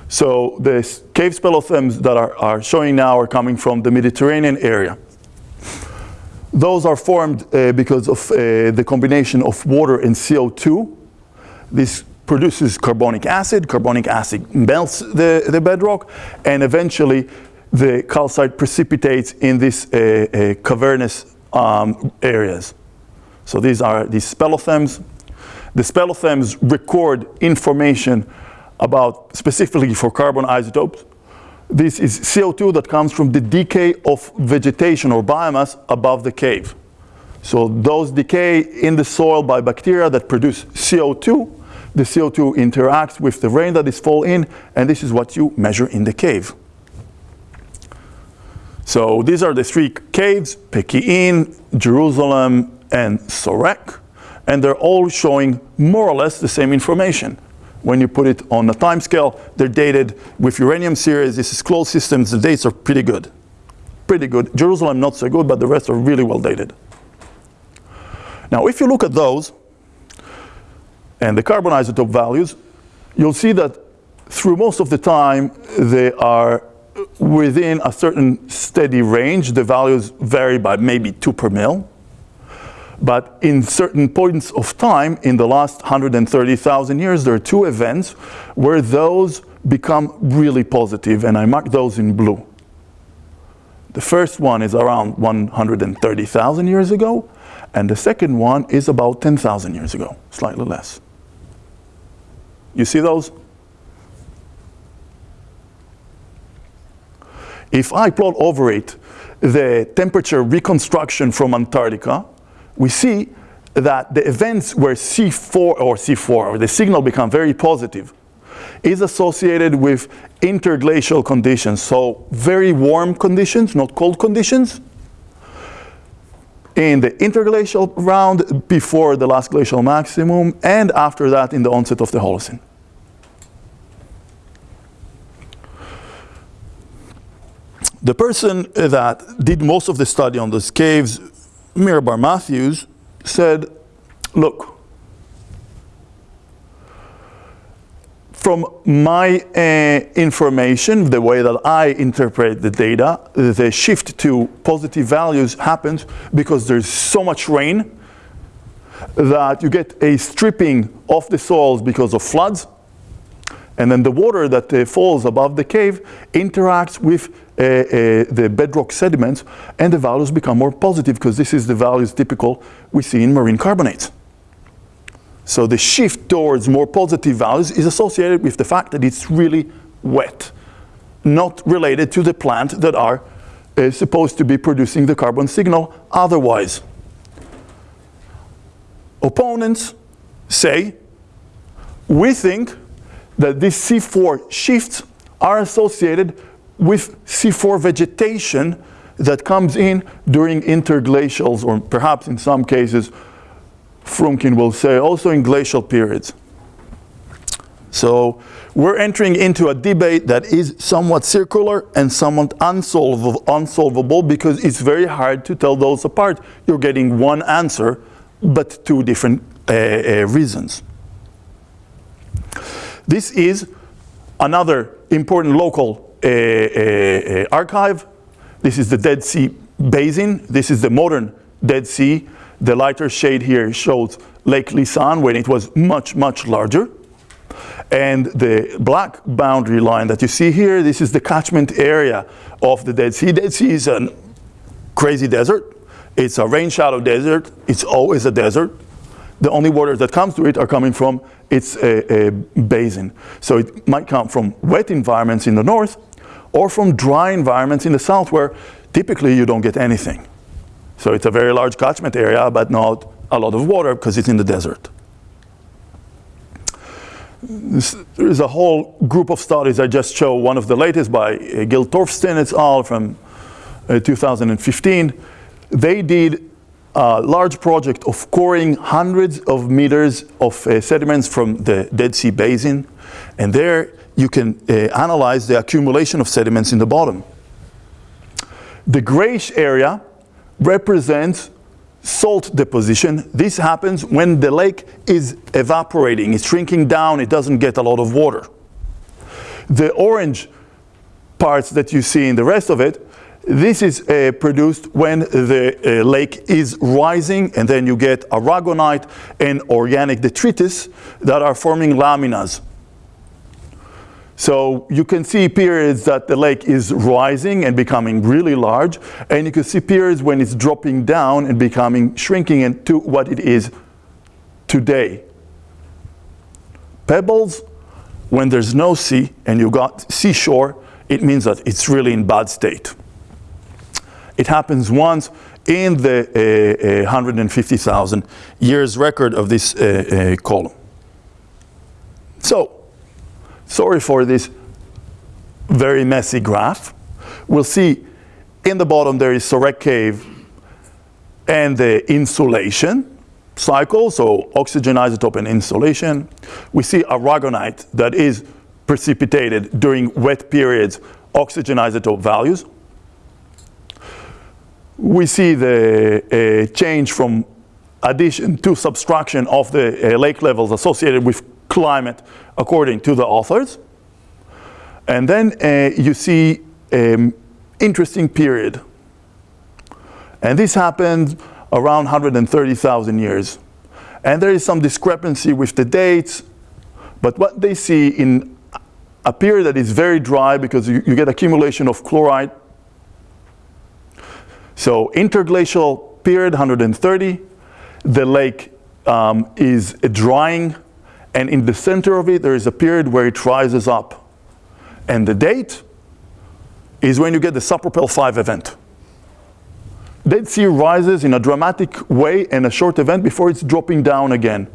So the cave speleothems that are, are showing now are coming from the Mediterranean area. Those are formed uh, because of uh, the combination of water and CO2. This produces carbonic acid. Carbonic acid melts the, the bedrock, and eventually the calcite precipitates in these uh, uh, cavernous um, areas. So these are these speleothems. The speleothems record information about specifically for carbon isotopes this is CO2 that comes from the decay of vegetation or biomass above the cave. So those decay in the soil by bacteria that produce CO2. The CO2 interacts with the rain that is fall in, and this is what you measure in the cave. So these are the three caves, Peqiin, Jerusalem, and Sorek, and they're all showing more or less the same information when you put it on a time scale, they're dated with uranium series. This is closed systems. The dates are pretty good. Pretty good. Jerusalem not so good, but the rest are really well dated. Now, if you look at those and the carbon isotope values, you'll see that through most of the time, they are within a certain steady range. The values vary by maybe 2 per mil. But in certain points of time, in the last 130,000 years, there are two events where those become really positive, and I mark those in blue. The first one is around 130,000 years ago, and the second one is about 10,000 years ago, slightly less. You see those? If I plot over it the temperature reconstruction from Antarctica, we see that the events where C4 or C4 or the signal become very positive is associated with interglacial conditions, so very warm conditions, not cold conditions, in the interglacial round before the last glacial maximum and after that in the onset of the Holocene. The person that did most of the study on these caves, Miryam Bar-Matthews, said, look, from my uh, information, the way that I interpret the data, the shift to positive values happens because there's so much rain that you get a stripping of the soils because of floods. And then the water that uh, falls above the cave interacts with the bedrock sediments and the values become more positive because this is the values typical we see in marine carbonates. So the shift towards more positive values is associated with the fact that it's really wet, not related to the plant that are uh, supposed to be producing the carbon signal otherwise. Opponents say, we think that these C4 shifts are associated with C4 vegetation that comes in during interglacials or perhaps in some cases Frumkin will say, also in glacial periods. So we're entering into a debate that is somewhat circular and somewhat unsolvable, unsolvable because it's very hard to tell those apart. You're getting one answer, but two different uh, uh, reasons. This is another important local uh, uh, uh archive. This is the Dead Sea Basin. This is the modern Dead Sea the lighter shade here shows Lake Lisan when it was much, much larger. And the black boundary line that you see here, this is the catchment area of the Dead Sea. Dead Sea is a crazy desert. It's a rain shadow desert. It's always a desert. The only waters that comes to it are coming from its a basin. So it might come from wet environments in the north or from dry environments in the south where typically you don't get anything. So it's a very large catchment area, but not a lot of water because it's in the desert. This, there is a whole group of studies I just show, one of the latest by uh, Gil Torfstein et al. from uh, 2015. They did a large project of coring hundreds of meters of uh, sediments from the Dead Sea Basin. And there you can uh, analyze the accumulation of sediments in the bottom. The grayish area represents salt deposition. This happens when the lake is evaporating, it's shrinking down, it doesn't get a lot of water. The orange parts that you see in the rest of it, this is uh, produced when the uh, lake is rising and then you get aragonite and organic detritus that are forming laminas. So you can see periods that the lake is rising and becoming really large, and you can see periods when it's dropping down and becoming shrinking into what it is today. Pebbles, when there's no sea and you got seashore, it means that it's really in bad state. It happens once in the uh, uh, 150,000 years record of this uh, uh column. So, Sorry for this very messy graph. We'll see in the bottom there is Sorek Cave and the insolation cycle, so oxygen isotope and insolation. We see aragonite that is precipitated during wet periods, oxygen isotope values. We see the uh, change from addition to subtraction of the uh, lake levels associated with climate according to the authors. And then uh, you see um, interesting period. And this happened around 130,000 years. And there is some discrepancy with the dates, but what they see in a period that is very dry because you, you get accumulation of chloride. So interglacial period, 130. The lake um, is drying, and in the center of it, there is a period where it rises up. And the date is when you get the sapropel 5 event. Dead Sea rises in a dramatic way in a short event before it's dropping down again.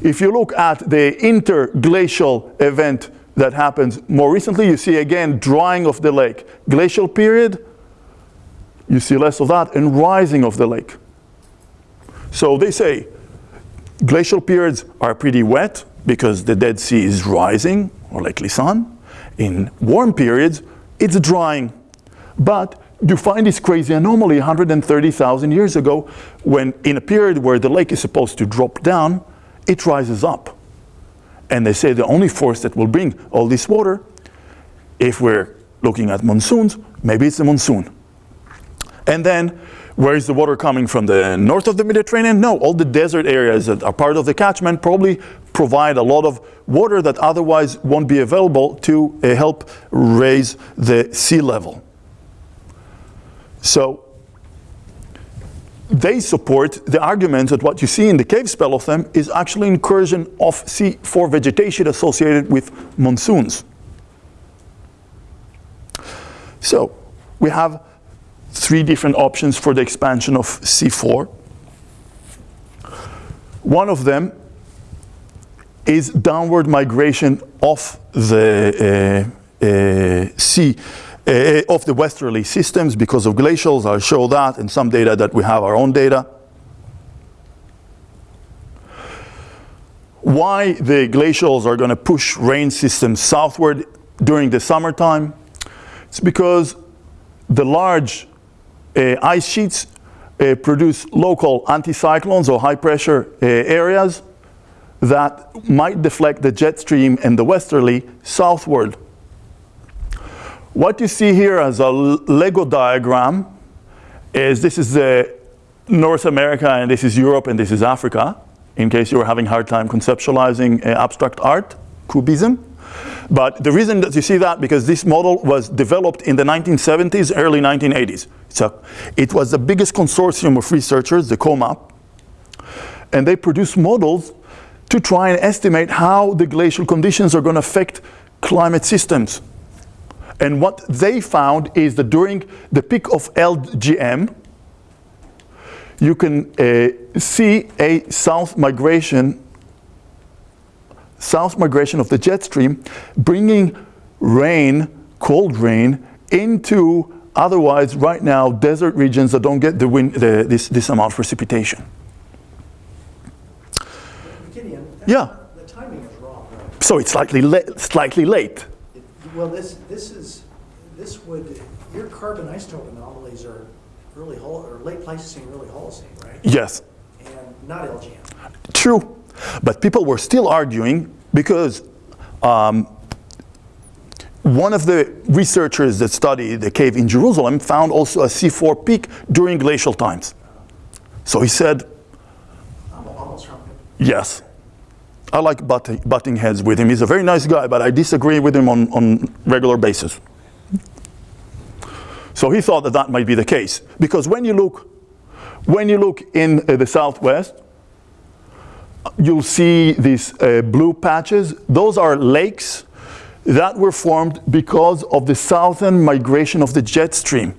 If you look at the interglacial event that happens more recently, you see again drying of the lake. Glacial period, you see less of that, and rising of the lake. So they say glacial periods are pretty wet because the Dead Sea is rising, or Lake Lisan. In warm periods, it's drying. But you find this crazy anomaly 130,000 years ago when in a period where the lake is supposed to drop down, it rises up. And they say the only force that will bring all this water, if we're looking at monsoons, maybe it's a monsoon. And then, where is the water coming from? The north of the Mediterranean? No, all the desert areas that are part of the catchment probably provide a lot of water that otherwise won't be available to uh, help raise the sea level. So they support the argument that what you see in the cave speleothem is actually incursion of C4 vegetation associated with monsoons. So we have three different options for the expansion of C4. One of them is downward migration of the uh, uh, sea uh, of the westerly systems because of glacials. I'll show that and some data that we have our own data. Why the glacials are going to push rain systems southward during the summertime? It's because the large uh, ice sheets uh, produce local anticyclones or high pressure uh, areas that might deflect the jet stream and the westerly southward. What you see here as a Lego diagram is this is North America and this is Europe and this is Africa, in case you were having a hard time conceptualizing uh, abstract art, cubism. But the reason that you see that, because this model was developed in the 1970s, early 1980s. So it was the biggest consortium of researchers, the COHMAP, and they produced models to try and estimate how the glacial conditions are going to affect climate systems. And what they found is that during the peak of LGM, you can uh, see a south migration, south migration of the jet stream, bringing rain, cold rain, into otherwise right now desert regions that don't get the wind, the, this, this amount of precipitation. Gideon, Yeah. The timing is wrong, right? So it's slightly, la slightly late. It- Well, this, this is, this would, your carbon isotope anomalies are early or late Pleistocene, early Holocene, right? Yes, And not LGM. true. But people were still arguing because um, one of the researchers that studied the cave in Jerusalem found also a C4 peak during glacial times. So he said, yes. I like butting, butting heads with him. He's a very nice guy, but I disagree with him on, on regular basis. So he thought that that might be the case. Because when you look, when you look in uh, the southwest, you'll see these uh, blue patches. Those are lakes that were formed because of the southern migration of the jet stream.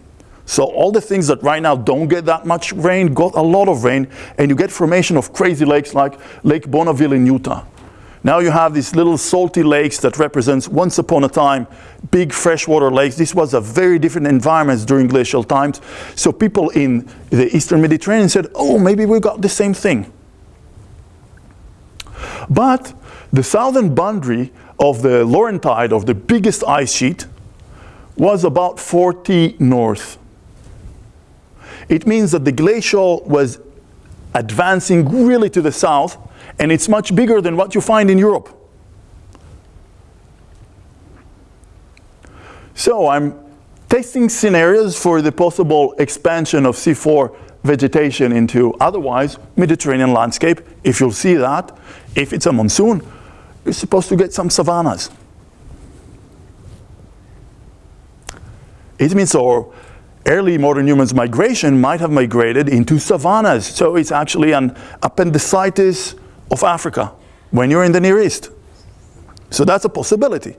So all the things that right now don't get that much rain got a lot of rain and you get formation of crazy lakes like Lake Bonneville in Utah. Now you have these little salty lakes that represents once upon a time big freshwater lakes. This was a very different environment during glacial times. So people in the eastern Mediterranean said, oh, maybe we got the same thing. But the southern boundary of the Laurentide, of the biggest ice sheet, was about 40 north. It means that the glacial was advancing really to the south and it's much bigger than what you find in Europe. So I'm testing scenarios for the possible expansion of C4 vegetation into otherwise Mediterranean landscape. If you'll see that, if it's a monsoon, you're supposed to get some savannas. It means so early modern humans migration might have migrated into savannas. So it's actually an appendicitis of Africa when you're in the Near East. So that's a possibility.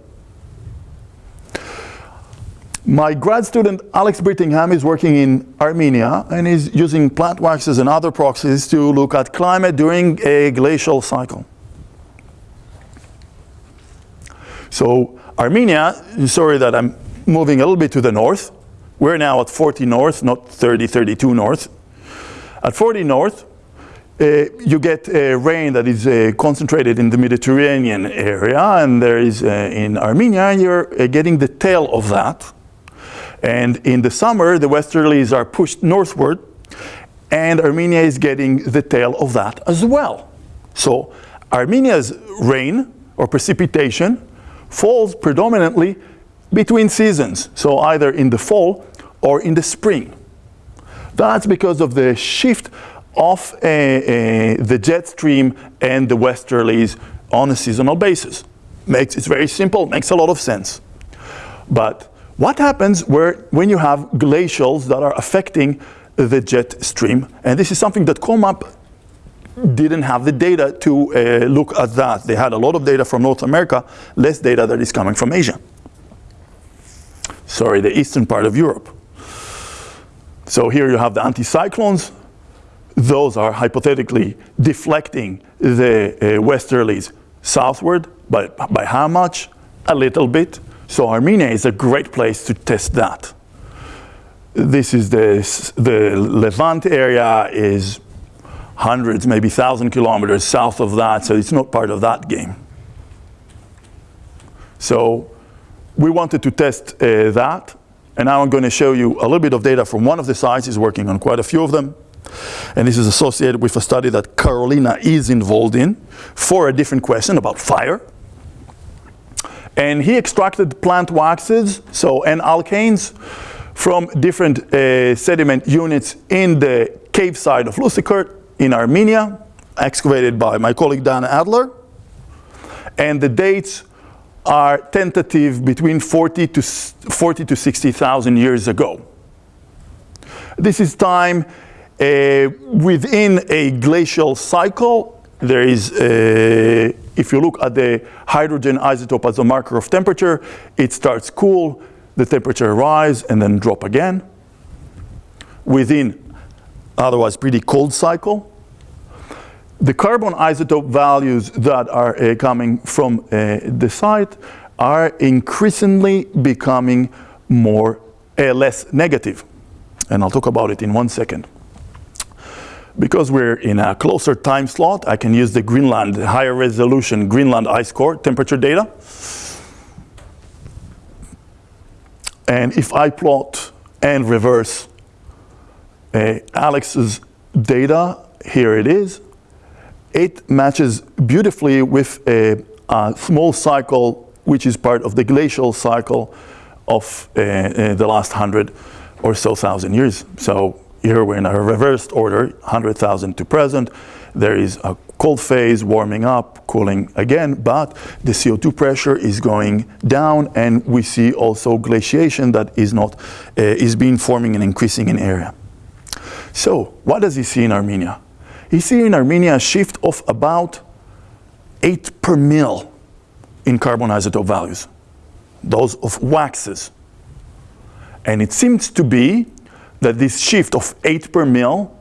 My grad student, Alex Brittingham, is working in Armenia and is using plant waxes and other proxies to look at climate during a glacial cycle. So Armenia, sorry that I'm moving a little bit to the north. We're now at 40 north, not 30, 32 north. At 40 north, uh, you get uh, rain that is uh, concentrated in the Mediterranean area, and there is uh, in Armenia, you're uh, getting the tail of that. And in the summer, the westerlies are pushed northward, and Armenia is getting the tail of that as well. So Armenia's rain or precipitation falls predominantly between seasons, so either in the fall or in the spring. That's because of the shift of uh, uh, the jet stream and the westerlies on a seasonal basis. Makes, it's very simple, makes a lot of sense. But what happens where, when you have glacials that are affecting the jet stream? And this is something that COHMAP didn't have the data to uh, look at that. They had a lot of data from North America, less data that is coming from Asia. Sorry, the eastern part of Europe. So here you have the anticyclones. Those are hypothetically deflecting the uh, westerlies southward, but by how much? A little bit. So Armenia is a great place to test that. This is the, the Levant area is hundreds, maybe thousand kilometers south of that, so it's not part of that game. So we wanted to test uh, that, and now I'm going to show you a little bit of data from one of the sites. He's working on quite a few of them. And this is associated with a study that Carolina is involved in for a different question about fire. And he extracted plant waxes, so n-alkanes, from different uh, sediment units in the cave side of Lusakert in Armenia, excavated by my colleague Dan Adler. And the dates are tentative between 40 to, 40 to 60,000 years ago. This is time uh, within a glacial cycle. There is, uh, if you look at the hydrogen isotope as a marker of temperature, it starts cool, the temperature rise and then drop again. Within otherwise pretty cold cycle. The carbon isotope values that are uh, coming from uh, the site are increasingly becoming more uh, less negative. And I'll talk about it in one second. Because we're in a closer time slot, I can use the Greenland, higher resolution Greenland ice core temperature data. And if I plot and reverse uh, Alex's data, here it is, it matches beautifully with a, a, small cycle which is part of the glacial cycle of uh, uh, the last hundred or so thousand years. So here we're in a reversed order, 100,000 to present. There is a cold phase warming up, cooling again, but the CO2 pressure is going down and we see also glaciation that is not, uh, is being forming and increasing in area. So what does he see in Armenia? He sees in Armenia a shift of about 8 per mil in carbon isotope values, those of waxes. And it seems to be that this shift of 8 per mil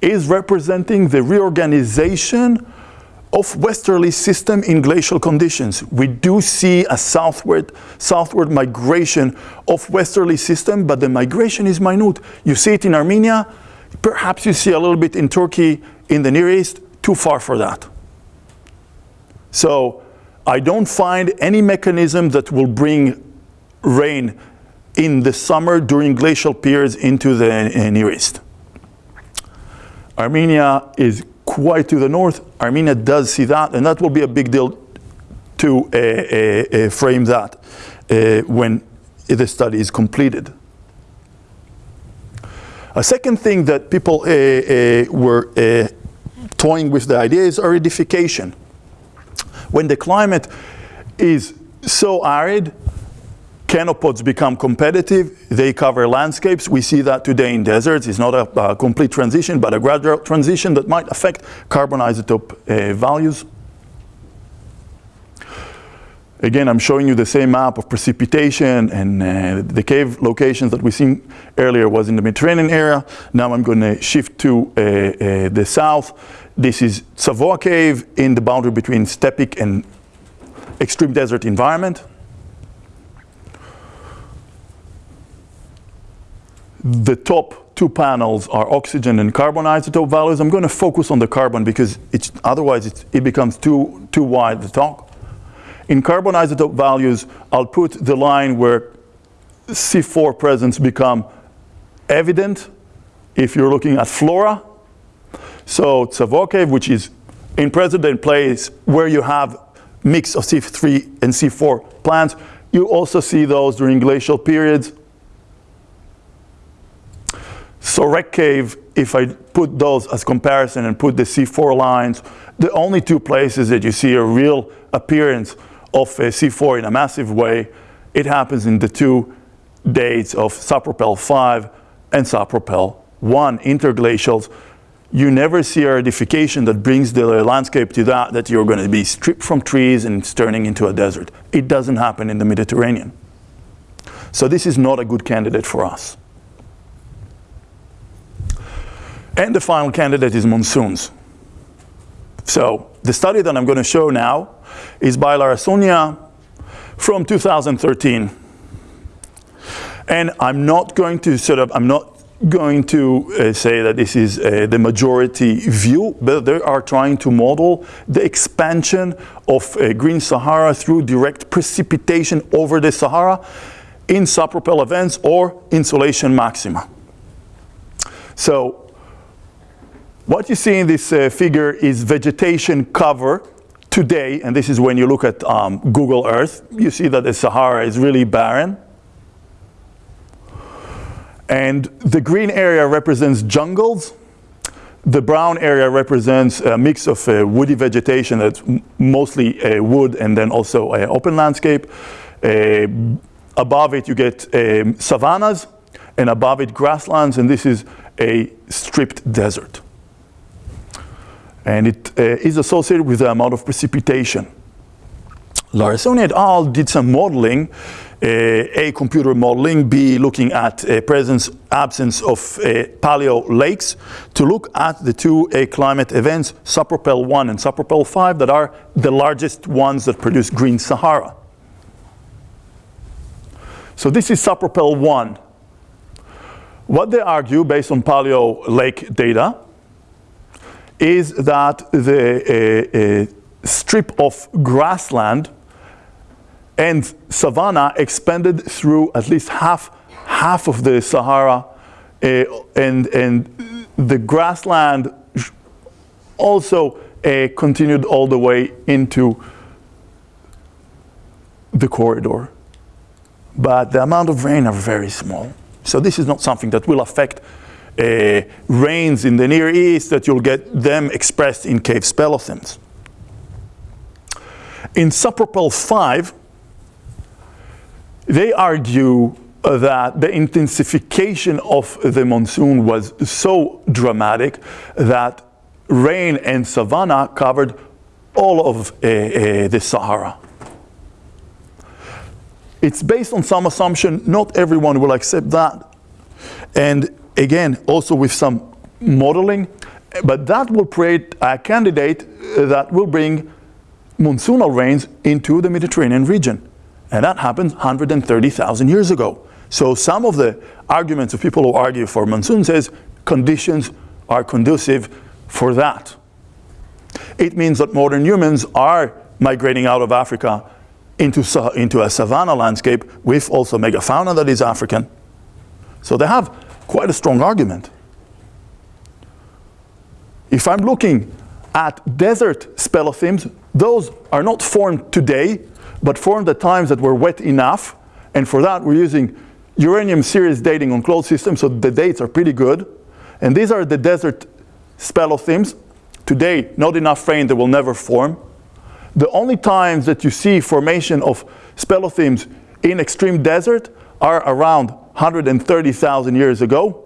is representing the reorganization of westerly system in glacial conditions. We do see a southward, southward migration of westerly system, but the migration is minute. You see it in Armenia, Perhaps you see a little bit in Turkey, in the Near East, too far for that. So I don't find any mechanism that will bring rain in the summer during glacial periods into the uh, Near East. Armenia is quite to the north. Armenia does see that, and that will be a big deal to uh, uh, uh, frame that uh, when the study is completed. A second thing that people were toying with the idea is aridification. When the climate is so arid, chenopods become competitive, they cover landscapes. We see that today in deserts. It's not a, a complete transition, but a gradual transition that might affect carbon isotope uh, values. Again, I'm showing you the same map of precipitation and uh, the cave locations that we seen earlier was in the Mediterranean area. Now I'm going to shift to uh, uh, the south. This is Tzavoa Cave in the boundary between steppe and extreme desert environment. The top two panels are oxygen and carbon isotope values. I'm going to focus on the carbon because it's, otherwise it's, it becomes too, too wide to talk. In carbon isotope values, I'll put the line where C4 presence become evident if you're looking at flora. So Tzavoa Cave, which is in present place where you have mix of C3 and C4 plants, you also see those during glacial periods. Sorek Cave, if I put those as comparison and put the C4 lines, the only two places that you see a real appearance of a C4 in a massive way. It happens in the two dates of Sapropel 5 and Sapropel 1 interglacials. You never see a aridification that brings the landscape to that, that you're going to be stripped from trees and it's turning into a desert. It doesn't happen in the Mediterranean. So this is not a good candidate for us. And the final candidate is monsoons. So the study that I'm going to show now is by Larrasoaña from 2013. And I'm not going to sort of, I'm not going to uh, say that this is uh, the majority view, but they are trying to model the expansion of uh, Green Sahara through direct precipitation over the Sahara in sapropel events or insolation maxima. So what you see in this uh, figure is vegetation cover today, and this is when you look at um, Google Earth, you see that the Sahara is really barren. And the green area represents jungles. The brown area represents a mix of uh, woody vegetation that's mostly uh, wood and then also uh, open landscape. Uh, above it you get um, savannas and above it grasslands and this is a stripped desert and it uh, is associated with the amount of precipitation. Larrasoaña et al. did some modeling, uh, A, computer modeling, B, looking at uh, presence, absence of uh, paleo lakes, to look at the two uh, climate events, Sapropel 1 and Sapropel 5, that are the largest ones that produce green Sahara. So this is Sapropel 1. What they argue, based on paleo lake data, is that the uh, uh, strip of grassland and savanna expanded through at least half, half of the Sahara uh, and, and the grassland also uh, continued all the way into the corridor. But the amount of rain are very small. So this is not something that will affect uh, rains in the Near East that you'll get them expressed in cave speleothems. In Sapropel 5, they argue that the intensification of the monsoon was so dramatic that rain and savanna covered all of uh, uh, the Sahara. It's based on some assumption, not everyone will accept that. And again, also with some modeling, but that will create a candidate that will bring monsoonal rains into the Mediterranean region. And that happened 130,000 years ago. So some of the arguments of people who argue for monsoon says conditions are conducive for that. It means that modern humans are migrating out of Africa into, into a savanna landscape with also megafauna that is African. So they have quite a strong argument. If I'm looking at desert speleothems, those are not formed today, but formed at times that were wet enough. And for that, we're using uranium series dating on closed systems, so the dates are pretty good. And these are the desert speleothems. Today, not enough rain, they will never form. The only times that you see formation of speleothems in extreme desert are around 130,000 years ago.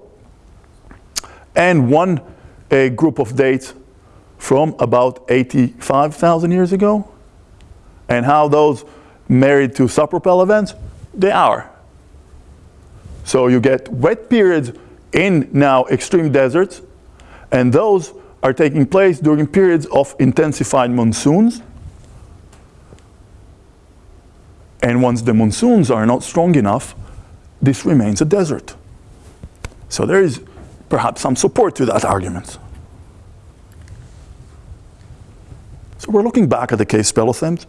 And one a group of dates from about 85,000 years ago. And how those married to sapropel events? They are. So you get wet periods in now extreme deserts, and those are taking place during periods of intensified monsoons. And once the monsoons are not strong enough, this remains a desert. So there is perhaps some support to that argument. So we're looking back at the cave speleothems.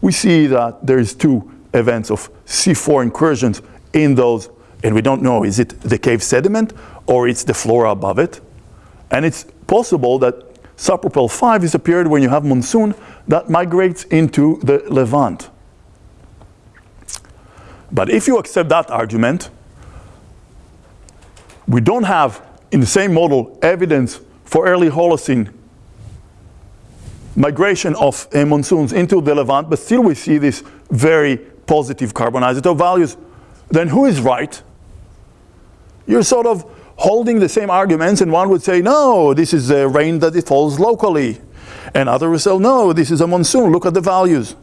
We see that there's two events of C4 incursions in those, and we don't know, is it the cave sediment or it's the flora above it? And it's possible that Sapropel 5 is a period when you have monsoon that migrates into the Levant. But if you accept that argument, we don't have in the same model evidence for early Holocene migration of uh, monsoons into the Levant, but still we see these very positive carbon isotope values. Then who is right? You're sort of holding the same arguments and one would say, no, this is a rain that it falls locally. And others would say, no, this is a monsoon, look at the values.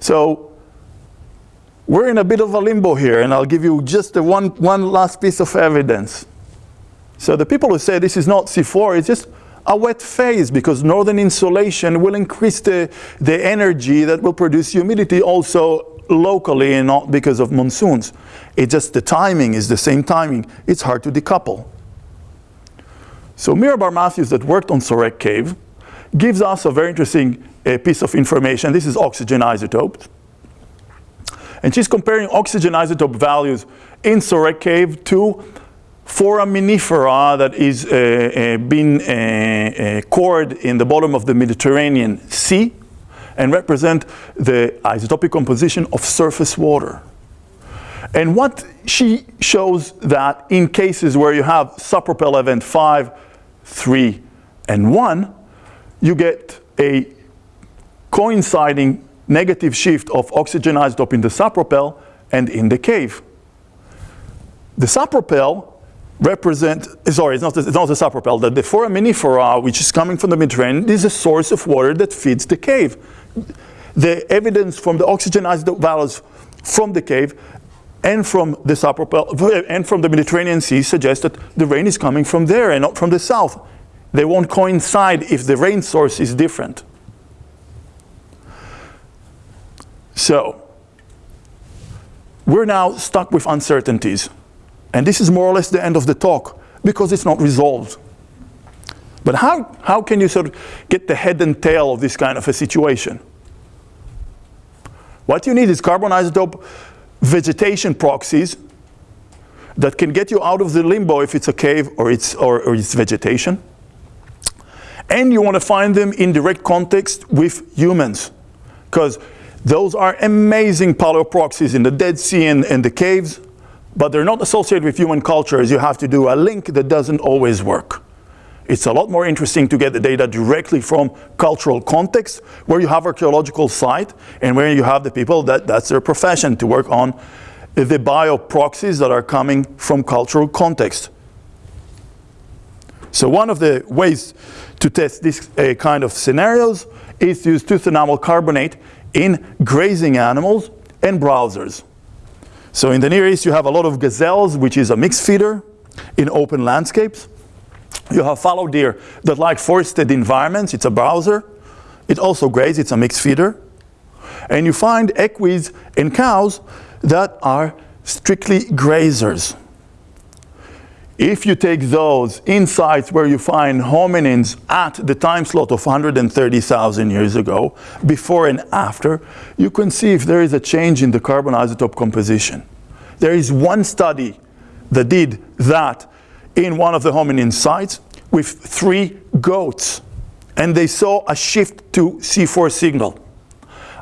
So we're in a bit of a limbo here and I'll give you just one, one last piece of evidence. So the people who say this is not C4, it's just a wet phase because northern insolation will increase the, the energy that will produce humidity also locally and not because of monsoons. It's just the timing is the same timing. It's hard to decouple. So Miryam Bar-Matthews that worked on Sorek Cave gives us a very interesting uh, piece of information. This is oxygen isotopes. And she's comparing oxygen isotope values in Sorek Cave to foraminifera that is uh, uh, being uh, uh, cored in the bottom of the Mediterranean Sea and represent the isotopic composition of surface water. And what she shows that in cases where you have sapropel event 5, 3, and 1, you get a coinciding negative shift of oxygen isotope in the sapropel and in the cave. The sapropel represent, sorry, it's not, it's not the sapropel, the, the foraminifera, which is coming from the Mediterranean, is a source of water that feeds the cave. The evidence from the oxygen isotope values from the cave and from the sapropel, and from the Mediterranean Sea suggests that the rain is coming from there and not from the south. They won't coincide if the rain source is different. So, we're now stuck with uncertainties. And this is more or less the end of the talk because it's not resolved. But how, how can you sort of get the head and tail of this kind of a situation? What you need is carbon isotope vegetation proxies that can get you out of the limbo if it's a cave or it's, or, or it's vegetation. And you want to find them in direct context with humans. Because those are amazing paleoproxies in the Dead Sea and, and the caves but they're not associated with human cultures. You have to do a link that doesn't always work. It's a lot more interesting to get the data directly from cultural context, where you have archaeological site, and where you have the people that that's their profession to work on the bioproxies that are coming from cultural context. So one of the ways to test this uh, kind of scenarios is to use tooth enamel carbonate in grazing animals and browsers. So in the Near East, you have a lot of gazelles, which is a mixed feeder in open landscapes. You have fallow deer that like forested environments. It's a browser. It also grazes. It's a mixed feeder. And you find equids and cows that are strictly grazers. If you take those in sites where you find hominins at the time slot of 130,000 years ago, before and after, you can see if there is a change in the carbon isotope composition. There is one study that did that in one of the hominin sites with three goats. and they saw a shift to C4 signal.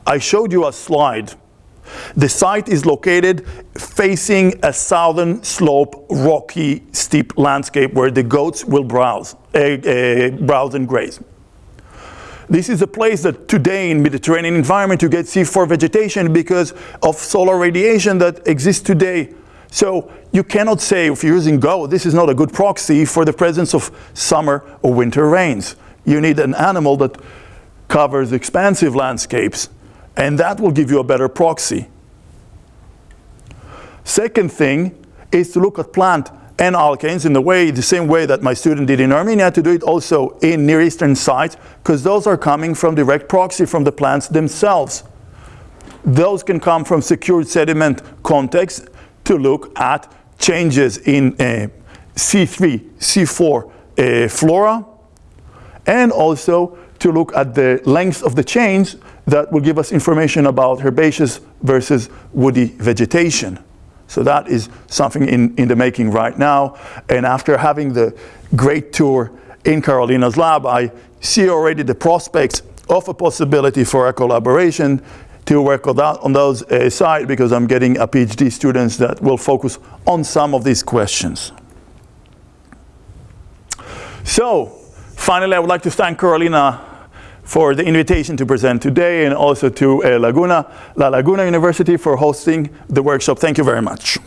I showed you a slide. The site is located facing a southern slope, rocky, steep landscape where the goats will browse, uh, uh, browse and graze. This is a place that today in Mediterranean environment you get C4 vegetation because of solar radiation that exists today. So you cannot say if you're using GOAT, this is not a good proxy for the presence of summer or winter rains. You need an animal that covers expansive landscapes and that will give you a better proxy. Second thing is to look at plant n-alkanes in the way, the same way that my student did in Armenia, to do it also in Near Eastern sites, because those are coming from direct proxy from the plants themselves. Those can come from secured sediment context to look at changes in uh, C3, C4 uh, flora, and also to look at the length of the chains that will give us information about herbaceous versus woody vegetation. So that is something in, in the making right now. And after having the great tour in Carolina's lab, I see already the prospects of a possibility for a collaboration to work on, that, on those uh, side because I'm getting a PhD students that will focus on some of these questions. So, finally, I would like to thank Carolina for the invitation to present today and also to uh, Laguna, La Laguna University for hosting the workshop. Thank you very much.